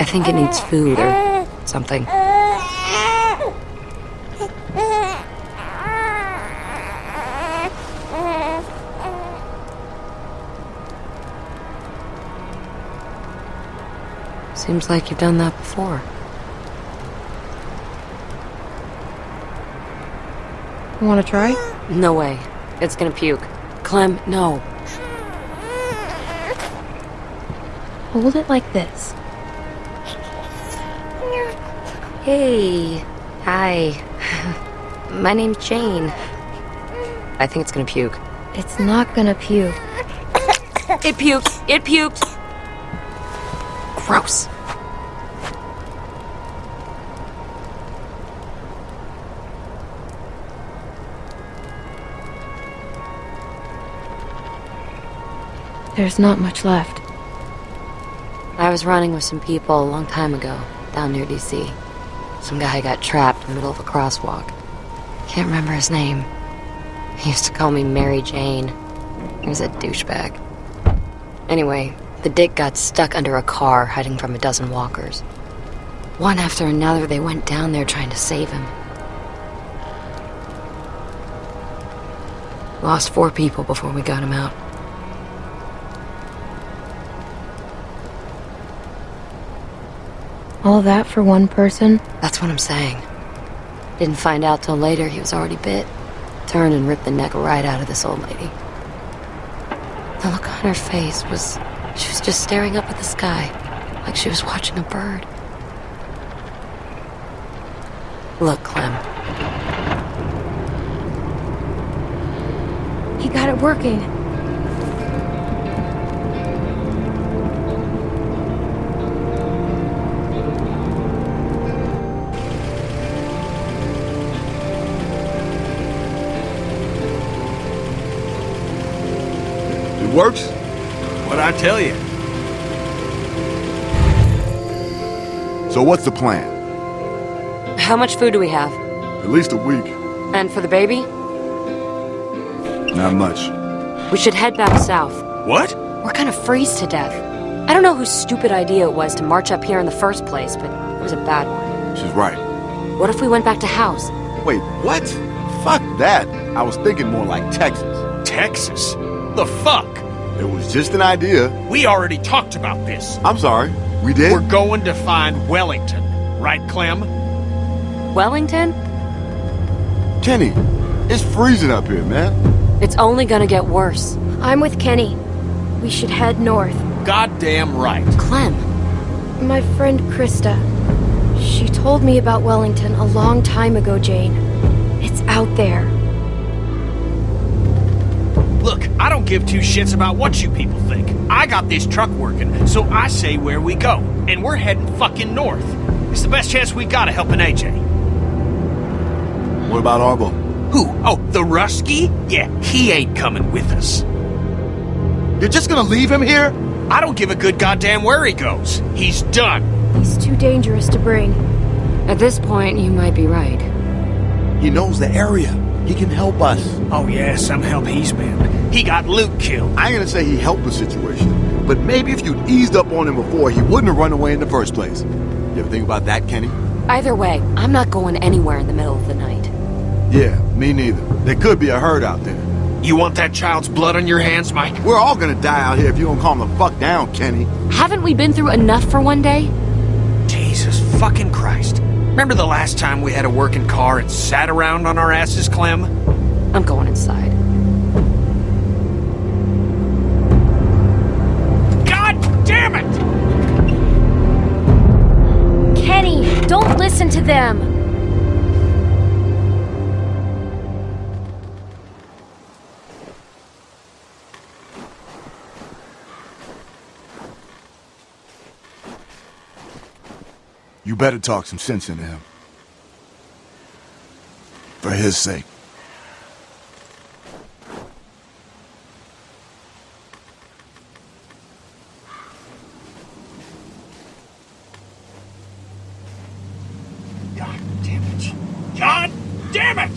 I think it needs food or something. Seems like you've done that before. Want to try? No way. It's gonna puke. Clem, no. Hold it like this. Hey. Hi. My name's Jane. I think it's gonna puke. It's not gonna puke. It puked. It puked. Gross. There's not much left. I was running with some people a long time ago, down near DC. Some guy got trapped in the middle of a crosswalk. Can't remember his name. He used to call me Mary Jane. He was a douchebag. Anyway, the dick got stuck under a car hiding from a dozen walkers. One after another, they went down there trying to save him. Lost four people before we got him out. All that for one person? That's what I'm saying. Didn't find out till later he was already bit. Turned and ripped the neck right out of this old lady. The look on her face was... She was just staring up at the sky, like she was watching a bird. Look, Clem. He got it working. Works? What'd I tell you? So what's the plan? How much food do we have? At least a week. And for the baby? Not much. We should head back south. What? We're gonna freeze to death. I don't know whose stupid idea it was to march up here in the first place, but it was a bad one. She's right. What if we went back to Howe's? Wait, what? Fuck that. I was thinking more like Texas. Texas? The fuck? It was just an idea. We already talked about this. I'm sorry. We did? We're going to find Wellington, right, Clem? Wellington? Kenny, it's freezing up here, man. It's only gonna get worse. I'm with Kenny. We should head north. Goddamn right. Clem. My friend Christa. She told me about Wellington a long time ago, Jane. It's out there. Don't give two shits about what you people think. I got this truck working, so I say where we go. And we're heading fucking north. It's the best chance we got of helping AJ. What about Arvo? Who? Oh, the Rusky? Yeah, he ain't coming with us. You're just gonna leave him here? I don't give a good goddamn where he goes. He's done. He's too dangerous to bring. At this point, you might be right. He knows the area. He can help us. Oh yeah, some help he's been. He got Luke killed. I ain't gonna say he helped the situation, but maybe if you'd eased up on him before, he wouldn't have run away in the first place. You ever think about that, Kenny? Either way, I'm not going anywhere in the middle of the night. Yeah, me neither. There could be a herd out there. You want that child's blood on your hands, Mike? We're all gonna die out here if you don't calm the fuck down, Kenny. Haven't we been through enough for one day? Jesus fucking Christ. Remember the last time we had a working car and sat around on our asses, Clem? I'm going inside. God damn it! Kenny, don't listen to them! You better talk some sense into him. For his sake. God damn it. God damn it!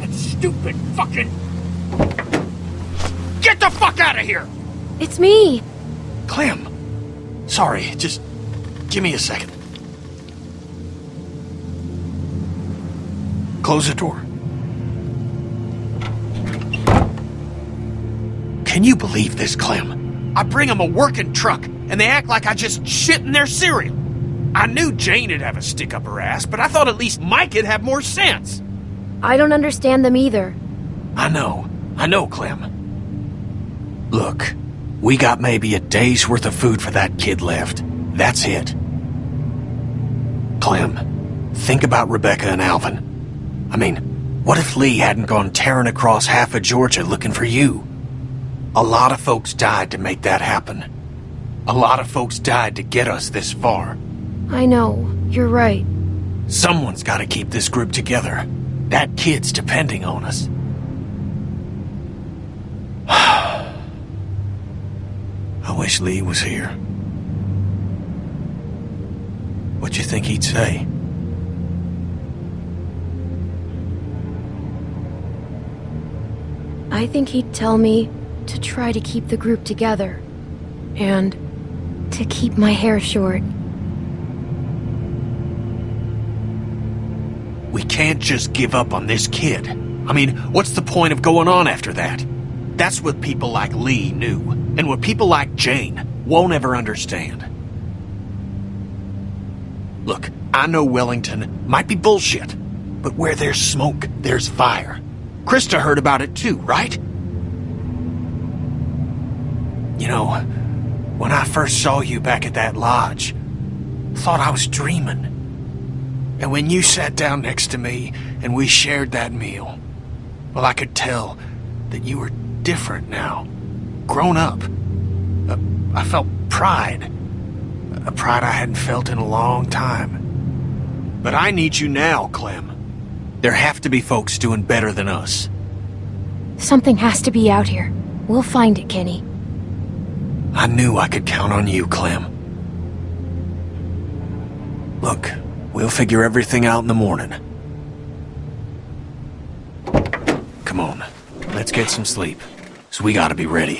That stupid fucking... Get the fuck out of here! It's me! Clem. Sorry, just give me a second. Close the door. Can you believe this, Clem? I bring them a working truck, and they act like I just shit in their cereal. I knew Jane'd have a stick up her ass, but I thought at least Mike'd have more sense. I don't understand them either. I know. I know, Clem. Look, we got maybe a day's worth of food for that kid left. That's it. Clem, think about Rebecca and Alvin. I mean, what if Lee hadn't gone tearing across half of Georgia looking for you? A lot of folks died to make that happen. A lot of folks died to get us this far. I know. You're right. Someone's got to keep this group together. That kid's depending on us. I wish Lee was here. What you think he'd say? I think he'd tell me to try to keep the group together. And to keep my hair short. We can't just give up on this kid. I mean, what's the point of going on after that? That's what people like Lee knew, and what people like Jane won't ever understand. Look, I know Wellington might be bullshit, but where there's smoke, there's fire. Christa heard about it too, right? You know, when I first saw you back at that lodge, thought I was dreaming. And when you sat down next to me and we shared that meal, well, I could tell that you were different now. Grown up. Uh, I felt pride. A pride I hadn't felt in a long time. But I need you now, Clem. There have to be folks doing better than us. Something has to be out here. We'll find it, Kenny. I knew I could count on you, Clem. Look, we'll figure everything out in the morning. Come on, let's get some sleep. So we gotta be ready.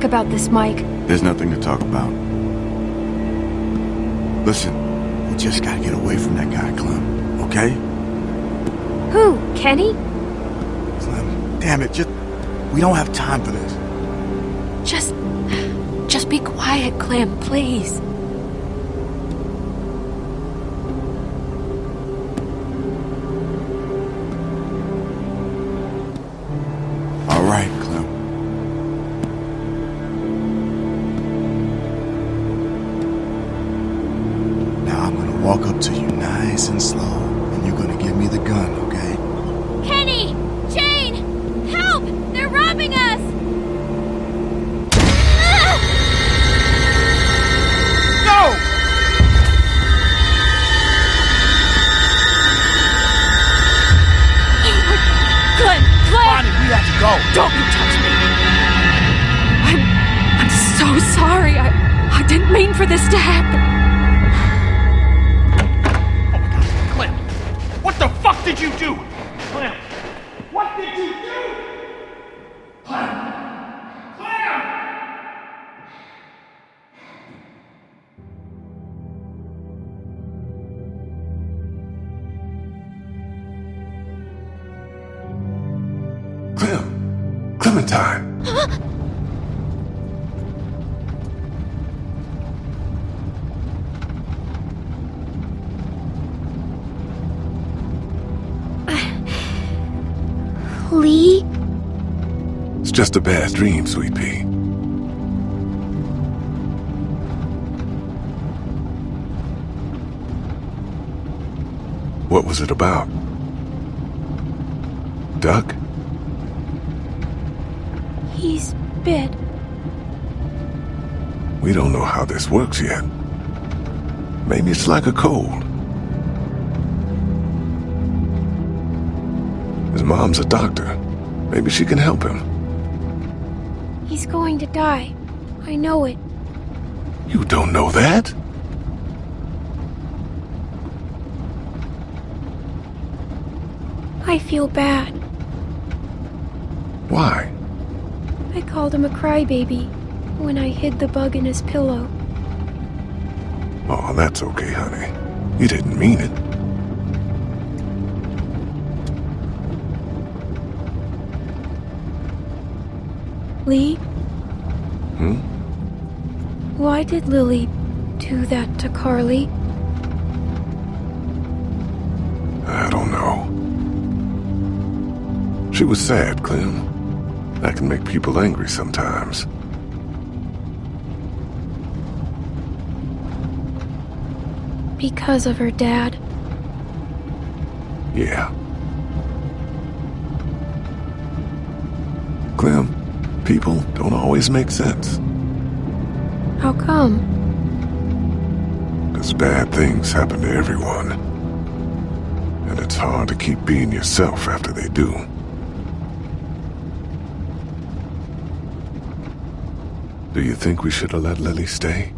Talk about this, Mike. There's nothing to talk about. Listen, we just gotta get away from that guy, Clem, okay? Who? Kenny? Clem, damn it, just... We don't have time for this. Just... Just be quiet, Clem, please. Lee? It's just a bad dream, Sweet Pea. What was it about? Duck? He's bit. We don't know how this works yet. Maybe it's like a cold. His mom's a doctor. Maybe she can help him. He's going to die. I know it. You don't know that? I feel bad. Why? I called him a crybaby when I hid the bug in his pillow. Oh, that's okay, honey. You didn't mean it. Lee, Hmm? why did Lilly do that to Carly? I don't know. She was sad, Clem. That can make people angry sometimes. Because of her dad. Yeah. Clem, people don't always make sense. How come? Because bad things happen to everyone. And it's hard to keep being yourself after they do. Do you think we should have let Lilly stay?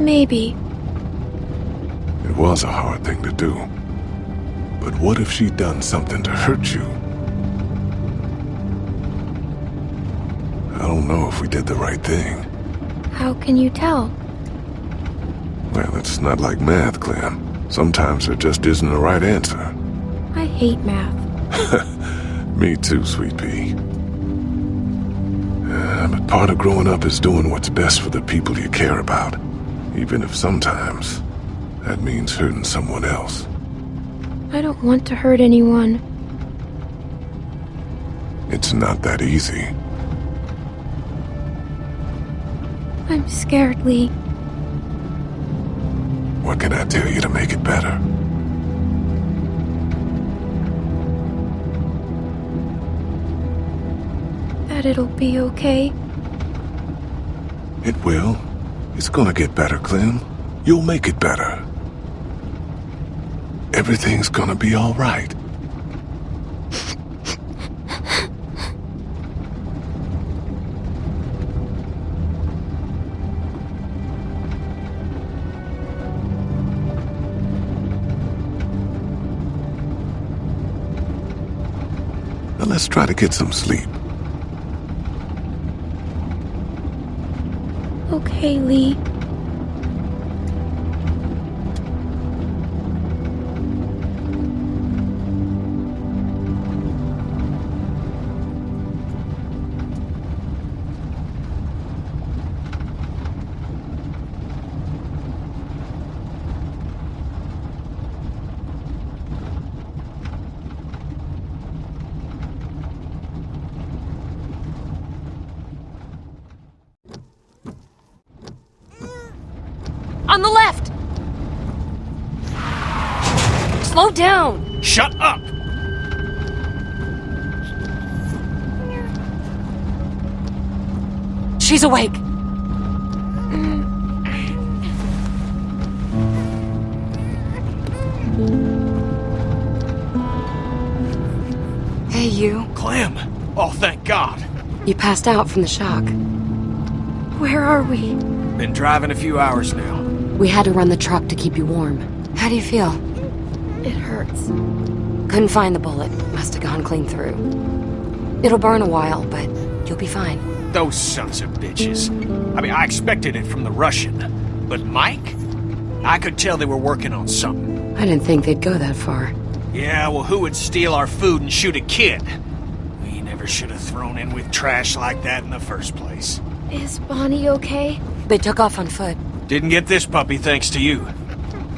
Maybe. It was a hard thing to do. But what if she'd done something to hurt you? I don't know if we did the right thing. How can you tell? Well, it's not like math, Clem. Sometimes there just isn't a right answer. Hate math. Me too, Sweet Pea. Uh, but part of growing up is doing what's best for the people you care about. Even if sometimes that means hurting someone else. I don't want to hurt anyone. It's not that easy. I'm scared, Lee. It'll be okay. It will. It's gonna get better, Clem. You'll make it better. Everything's gonna be alright. Let's try to get some sleep. Okay, awake. Hey, you. Clem! Oh, thank God. You passed out from the shock. Where are we? Been driving a few hours now. We had to run the truck to keep you warm. How do you feel? It hurts. Couldn't find the bullet. Must have gone clean through. It'll burn a while, but you'll be fine. Those sons of bitches. I mean, I expected it from the Russian. But Mike? I could tell they were working on something. I didn't think they'd go that far. Yeah, well, who would steal our food and shoot a kid? We never should have thrown in with trash like that in the first place. Is Bonnie okay? They took off on foot. Didn't get this puppy thanks to you.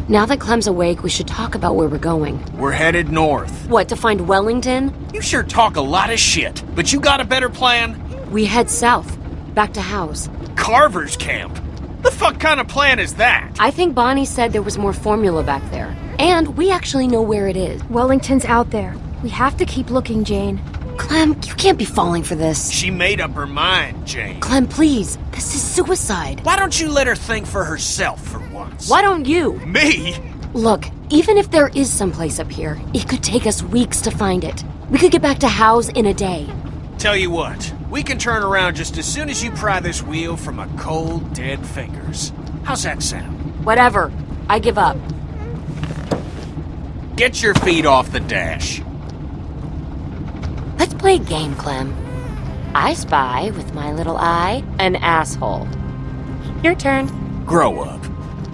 Now that Clem's awake, we should talk about where we're going. We're headed north. What, to find Wellington? You sure talk a lot of shit, but you got a better plan? We head south, back to Howe's. Carver's camp? The fuck kind of plan is that? I think Bonnie said there was more formula back there. And we actually know where it is. Wellington's out there. We have to keep looking, Jane. Clem, you can't be falling for this. She made up her mind, Jane. Clem, please. This is suicide. Why don't you let her think for herself for once? Why don't you? Me? Look, even if there is someplace up here, it could take us weeks to find it. We could get back to Howe's in a day. Tell you what, we can turn around just as soon as you pry this wheel from my cold, dead fingers. How's that sound? Whatever. I give up. Get your feet off the dash. Let's play a game, Clem. I spy with my little eye an asshole. Your turn. Grow up.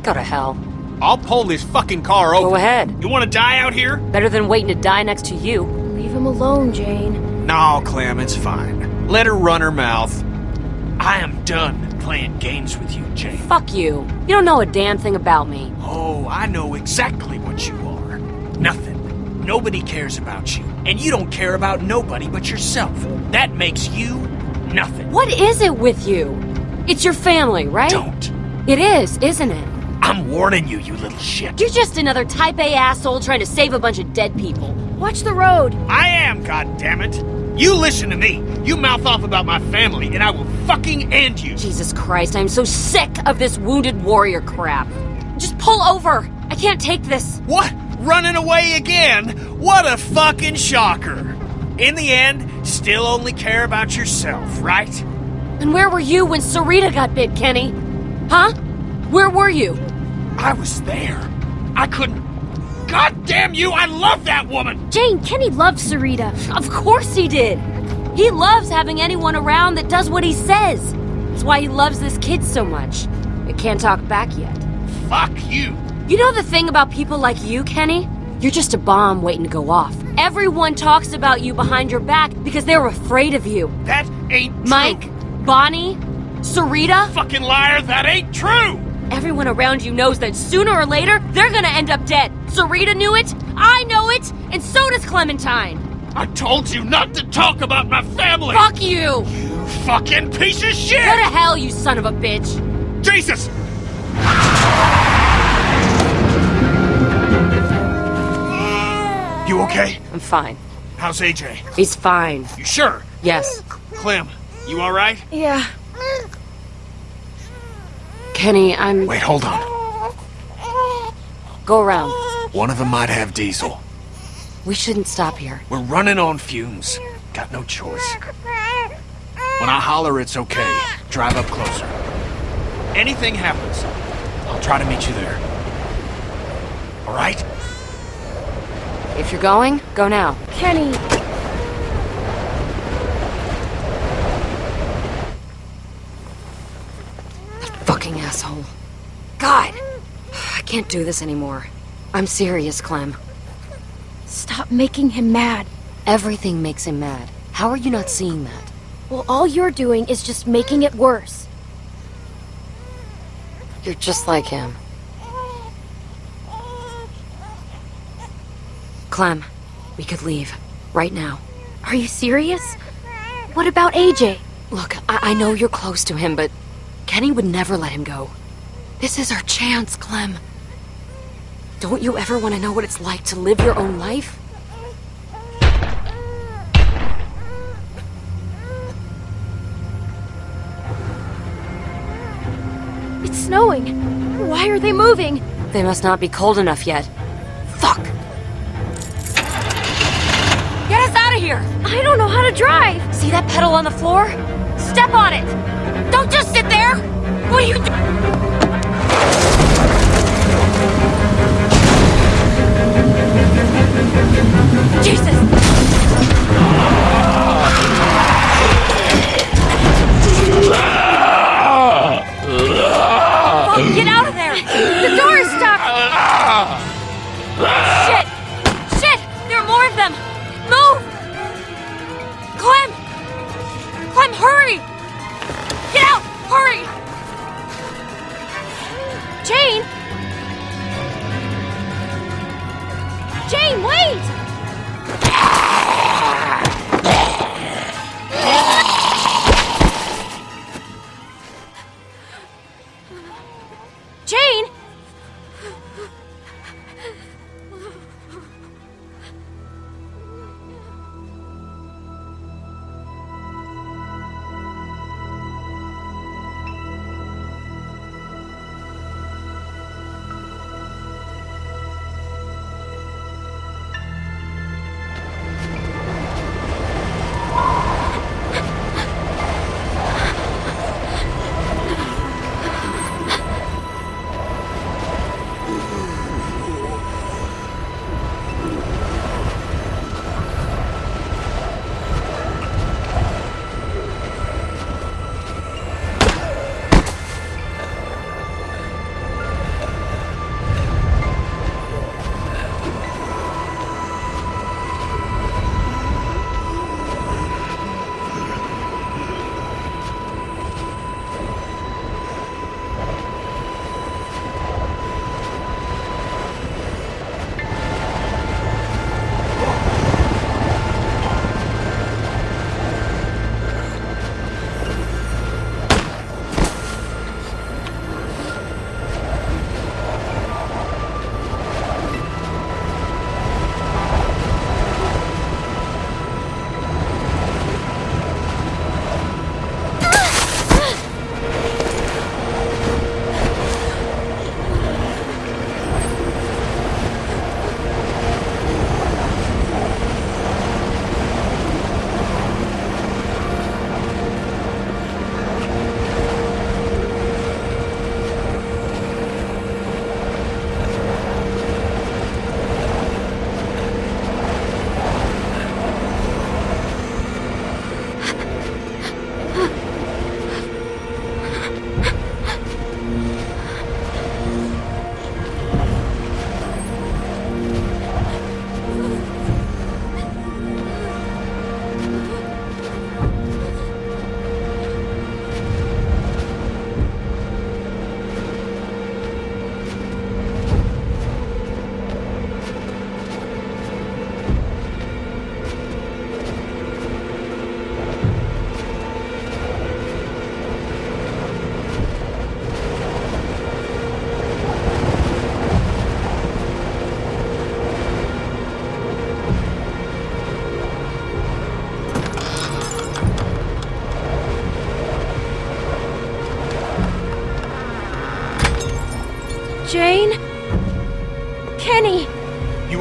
Go to hell. I'll pull this fucking car over. Go ahead. You want to die out here? Better than waiting to die next to you. Leave him alone, Jane. No, Clem, it's fine. Let her run her mouth. I am done playing games with you, Jane. Fuck you. You don't know a damn thing about me. Oh, I know exactly what you are. Nothing. Nobody cares about you. And you don't care about nobody but yourself. That makes you nothing. What is it with you? It's your family, right? Don't. It is, isn't it? I'm warning you, you little shit. You're just another type A asshole trying to save a bunch of dead people. Watch the road. I am, goddammit. You listen to me. You mouth off about my family, and I will fucking end you. Jesus Christ, I'm so sick of this wounded warrior crap. Just pull over. I can't take this. What? Running away again? What a fucking shocker. In the end, still only care about yourself, right? And where were you when Sarita got bit, Kenny? Huh? Where were you? I was there. I couldn't. God damn you, I love that woman! Jane, Kenny loves Sarita. Of course he did. He loves having anyone around that does what he says. That's why he loves this kid so much. It can't talk back yet. Fuck you. You know the thing about people like you, Kenny? You're just a bomb waiting to go off. Everyone talks about you behind your back because they're afraid of you. That ain't true. Mike, Bonnie, Sarita. Fucking liar, that ain't true! Everyone around you knows that sooner or later, they're gonna end up dead. Sarita knew it, I know it, and so does Clementine. I told you not to talk about my family! Fuck you! You fucking piece of shit! Go to hell, you son of a bitch! Jesus! You okay? I'm fine. How's AJ? He's fine. You sure? Yes. Clem, you alright? Yeah. Kenny, I'm... Wait, hold on. Go around. One of them might have diesel. We shouldn't stop here. We're running on fumes. Got no choice. When I holler it's okay, drive up closer. Anything happens, I'll try to meet you there. Alright? If you're going, go now. Kenny. That fucking asshole. God! I can't do this anymore. I'm serious, Clem. Stop making him mad. Everything makes him mad. How are you not seeing that? Well, all you're doing is just making it worse. You're just like him. Clem, we could leave. Right now. Are you serious? What about AJ? Look, I, I know you're close to him, but Kenny would never let him go. This is our chance, Clem. Don't you ever want to know what it's like to live your own life? It's snowing. Why are they moving? They must not be cold enough yet. Fuck! Get us out of here! I don't know how to drive. See that pedal on the floor? Step on it! Don't just sit there! What are you doing? Jesus!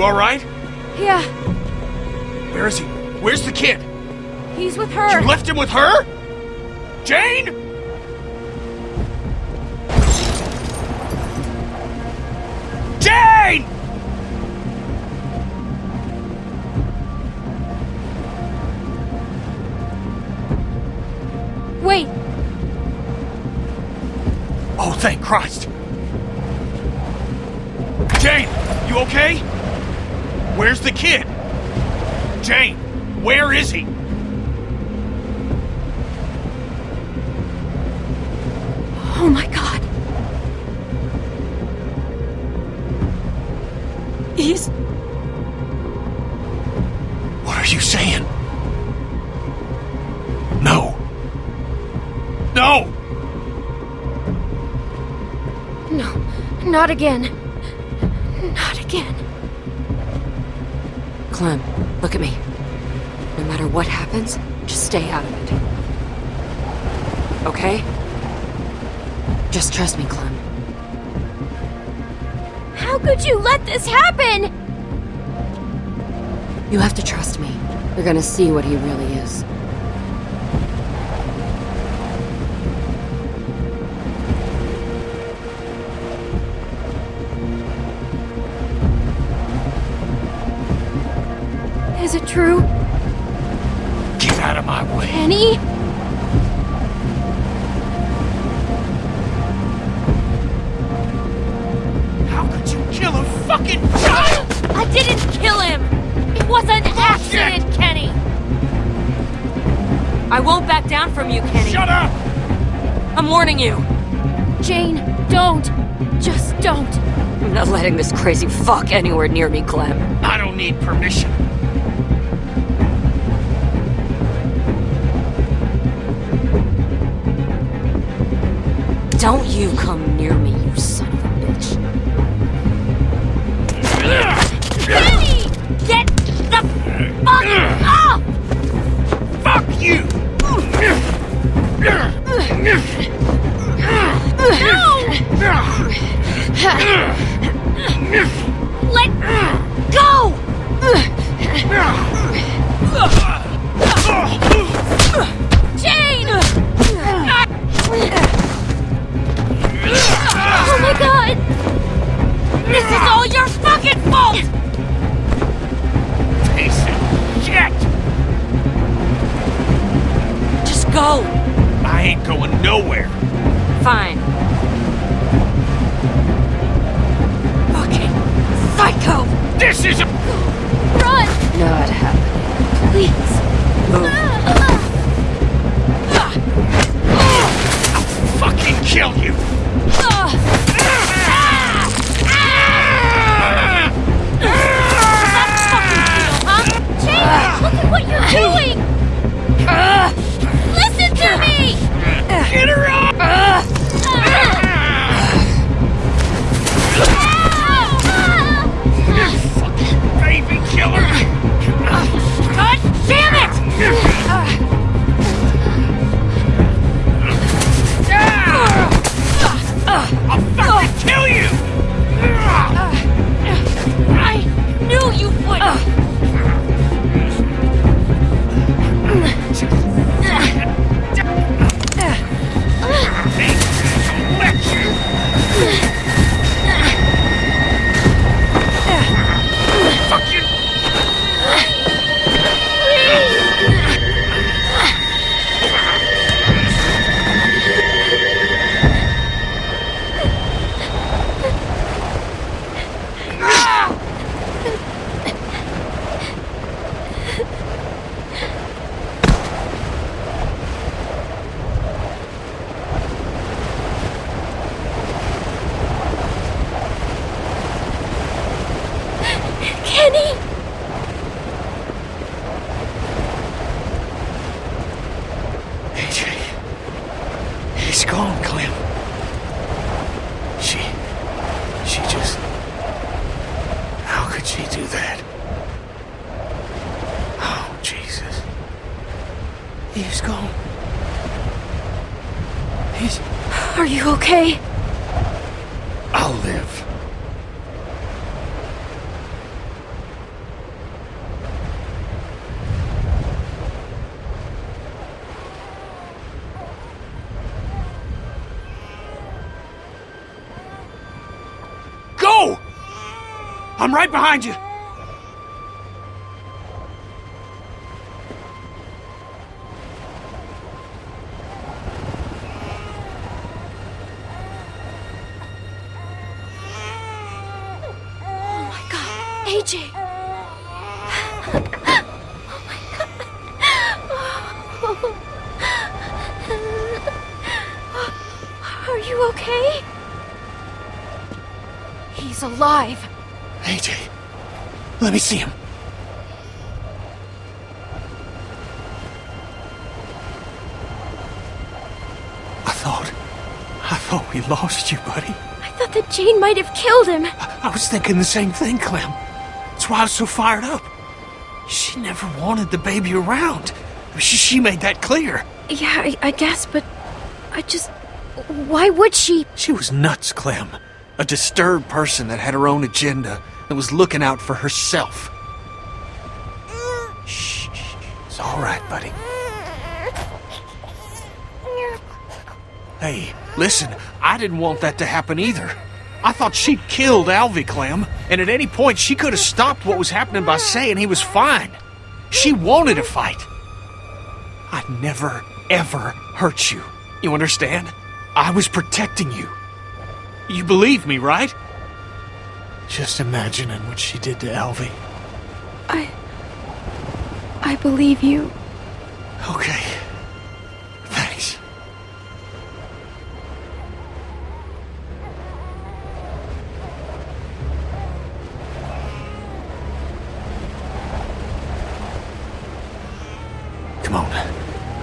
Alright? Yeah, Where is he? Where's the kid? he's with her. You left him with her? Jane? Jane! Wait, Oh, thank Christ. Jane, you okay? Where's the kid? Jane, where is he? oh my god. He's. What are you saying? No. No! No, not again. You're gonna see what he really is. Is fuck anywhere near me, Clem. I don't need permission. Nowhere. Fine. Fucking psycho! This is a... Run! Not happening. Please! Move. I'll fucking kill you! Look at what you're doing! Right behind you. Let me see him. I thought. I thought we lost you, buddy. I thought that Jane might have killed him. I was thinking the same thing, Clem. That's why I was so fired up. She never wanted the baby around. She, she made that clear. Yeah, I, I guess, but I just. Why would she? She was nuts, Clem. A disturbed person that had her own agenda and was looking out for herself. Shh, it's all right, buddy. Hey, listen, I didn't want that to happen either. I thought she'd killed Alvy, Clem, and at any point she could have stopped what was happening by saying he was fine. She wanted a fight. I'd never, ever hurt you. You understand? I was protecting you. You believe me, right? Just imagining what she did to Alvy. I. I believe you. Okay. Thanks. Come on.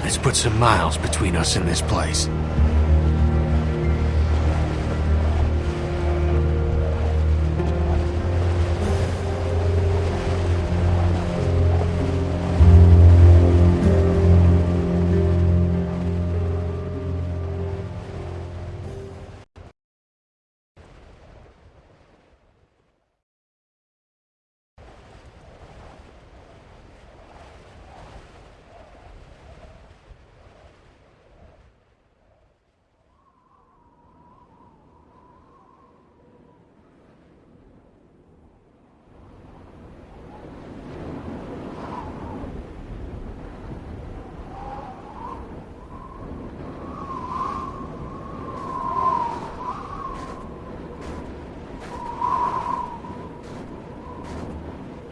Let's put some miles between us and this place.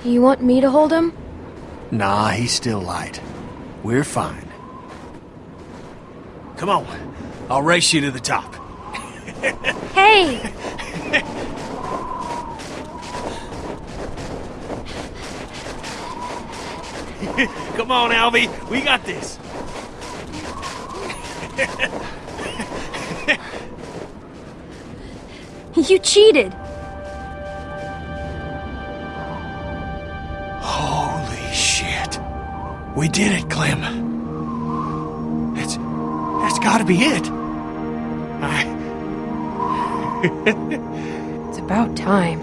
You want me to hold him? Nah, he's still light. We're fine. Come on. I'll race you to the top. Hey! Come on, Alvy. We got this. You cheated! We did it, Clem. That's... that's gotta be it. I... It's about time.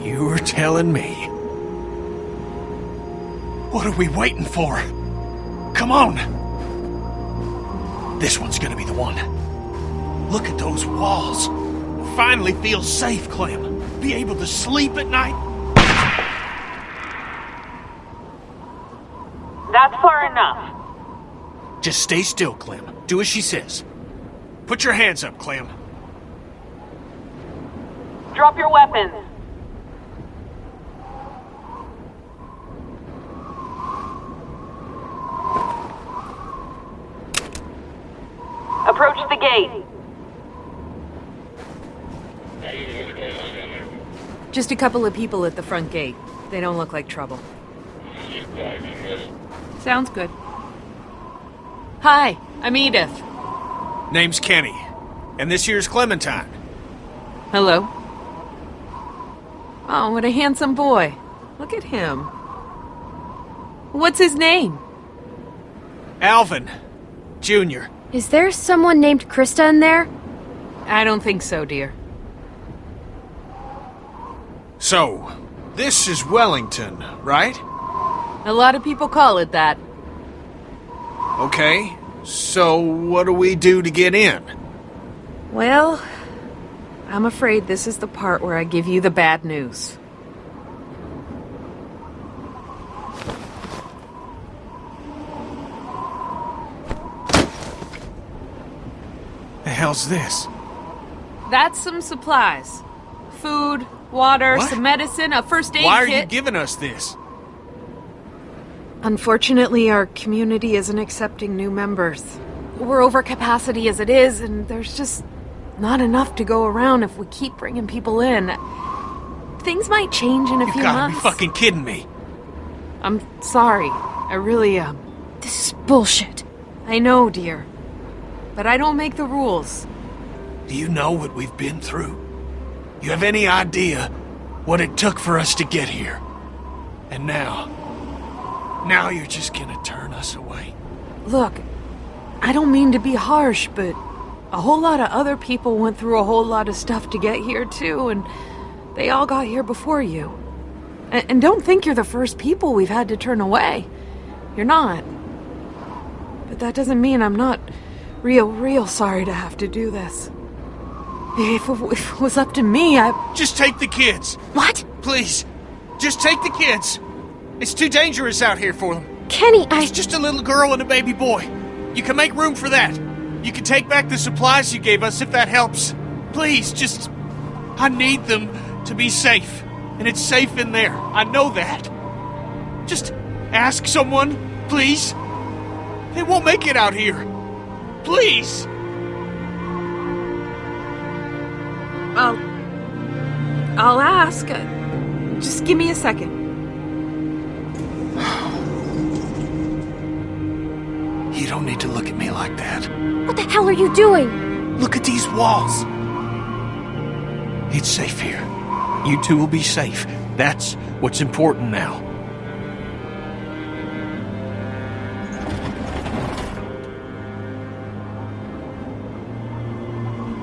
You were telling me. What are we waiting for? Come on! This one's gonna be the one. Look at those walls. Finally feel safe, Clem. Be able to sleep at night. That's far enough. Just stay still, Clem. Do as she says. Put your hands up, Clem. Drop your weapons. Approach the gate. Just a couple of people at the front gate. They don't look like trouble. Sounds good. Hi, I'm Edith. Name's Kenny. And this here's Clementine. Hello. Oh, what a handsome boy. Look at him. What's his name? Alvin. Junior. Is there someone named Christa in there? I don't think so, dear. So, this is Wellington, right? A lot of people call it that. Okay. So, what do we do to get in? Well, I'm afraid this is the part where I give you the bad news. The hell's this? That's some supplies. Food, water, what? some medicine, a first aid kit. Why are you giving us this? Unfortunately, our community isn't accepting new members. We're over capacity as it is, and there's just not enough to go around if we keep bringing people in. Things might change in a You few gotta months. be fucking kidding me. I'm sorry. I really am. This is bullshit. I know, dear. But I don't make the rules. Do you know what we've been through? You have any idea what it took for us to get here? And now, now you're just gonna turn us away. Look, I don't mean to be harsh, but a whole lot of other people went through a whole lot of stuff to get here, too, and they all got here before you. And, and don't think you're the first people we've had to turn away. You're not. But that doesn't mean I'm not real, real sorry to have to do this. If it, if it was up to me, I. Just take the kids. What? Please. Just take the kids. It's too dangerous out here for them. Kenny, I. It's just a little girl and a baby boy. You can make room for that. You can take back the supplies you gave us if that helps. Please, just. I need them to be safe. And it's safe in there. I know that. Just ask someone, please. They won't make it out here. Please. I'll. I'll ask. Just give me a second. You don't need to look at me like that. What the hell are you doing? Look at these walls. It's safe here. You two will be safe. That's what's important now.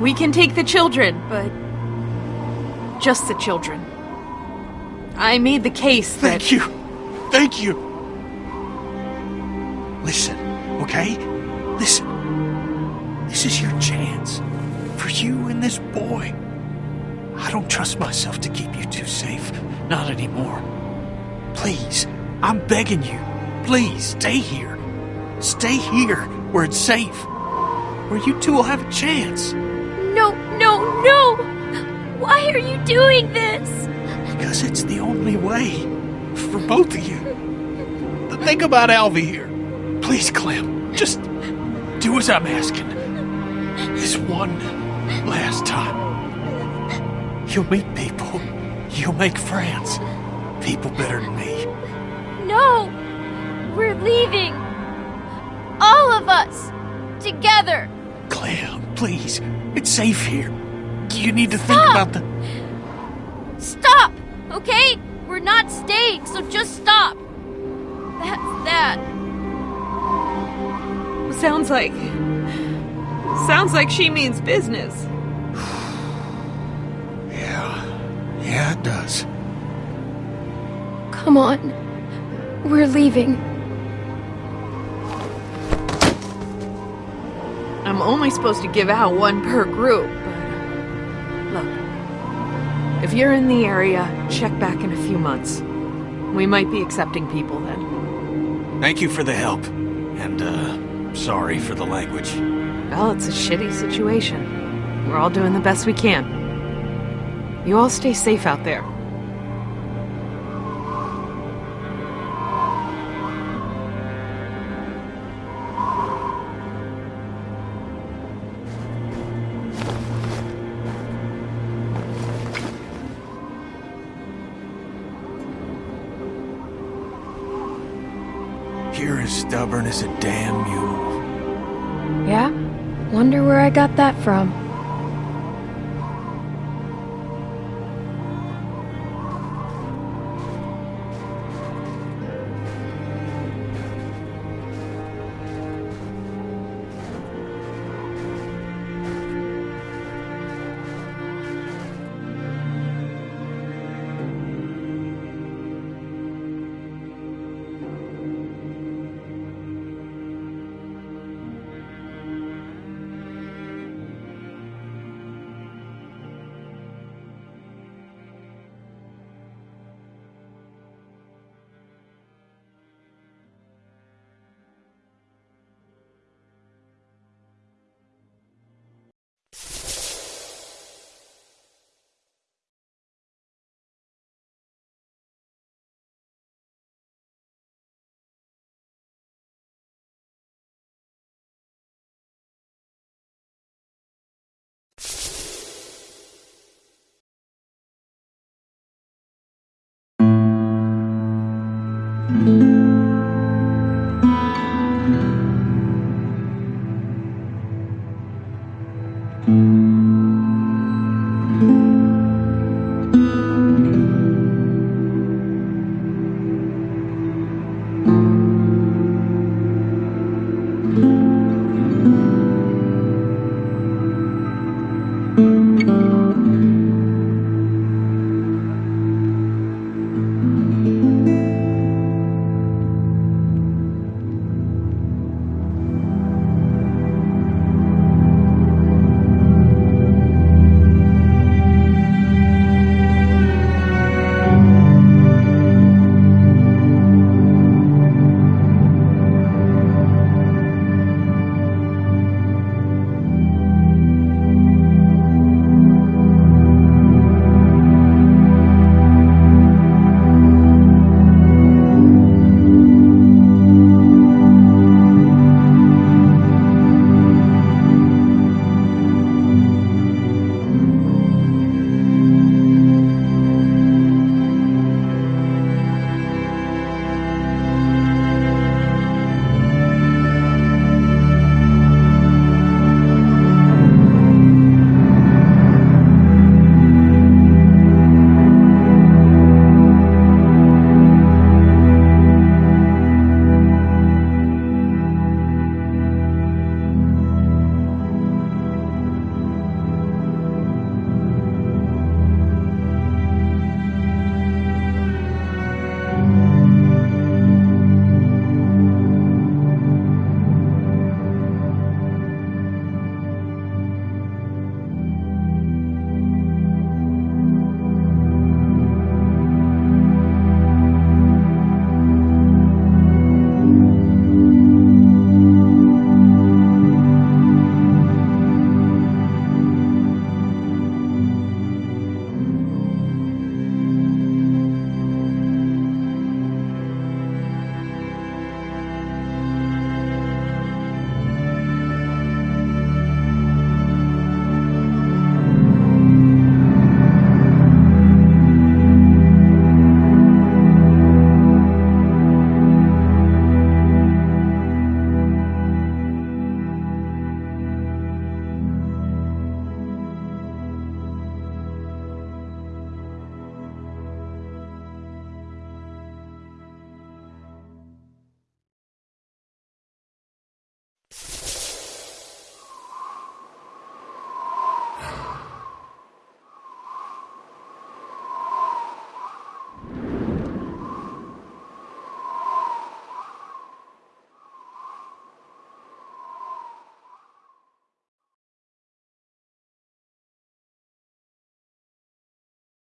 We can take the children, but. just the children. I made the case that. Thank you. Thank you. Listen, okay? Listen. This is your chance. For you and this boy. I don't trust myself to keep you two safe. Not anymore. Please, I'm begging you. Please, stay here. Stay here, where it's safe. Where you two will have a chance. No, no, no! Why are you doing this? Because it's the only way. For both of you. But think about Alvy here. Please, Clem. Just do as I'm asking. This one last time. You'll meet people. You'll make friends. People better than me. No! We're leaving! All of us! Together! Clem, please. It's safe here. You need to think about the. Stop! Okay? We're not staying, so just stop! That's that. Sounds like. Sounds like she means business. Yeah. Yeah, it does. Come on. We're leaving. I'm only supposed to give out one per group, but. Look. If you're in the area, check back in a few months. We might be accepting people then. Thank you for the help. And, uh, sorry for the language. Well, it's a shitty situation. We're all doing the best we can. You all stay safe out there. Stubborn as a damn mule. Yeah? Wonder where I got that from. Thank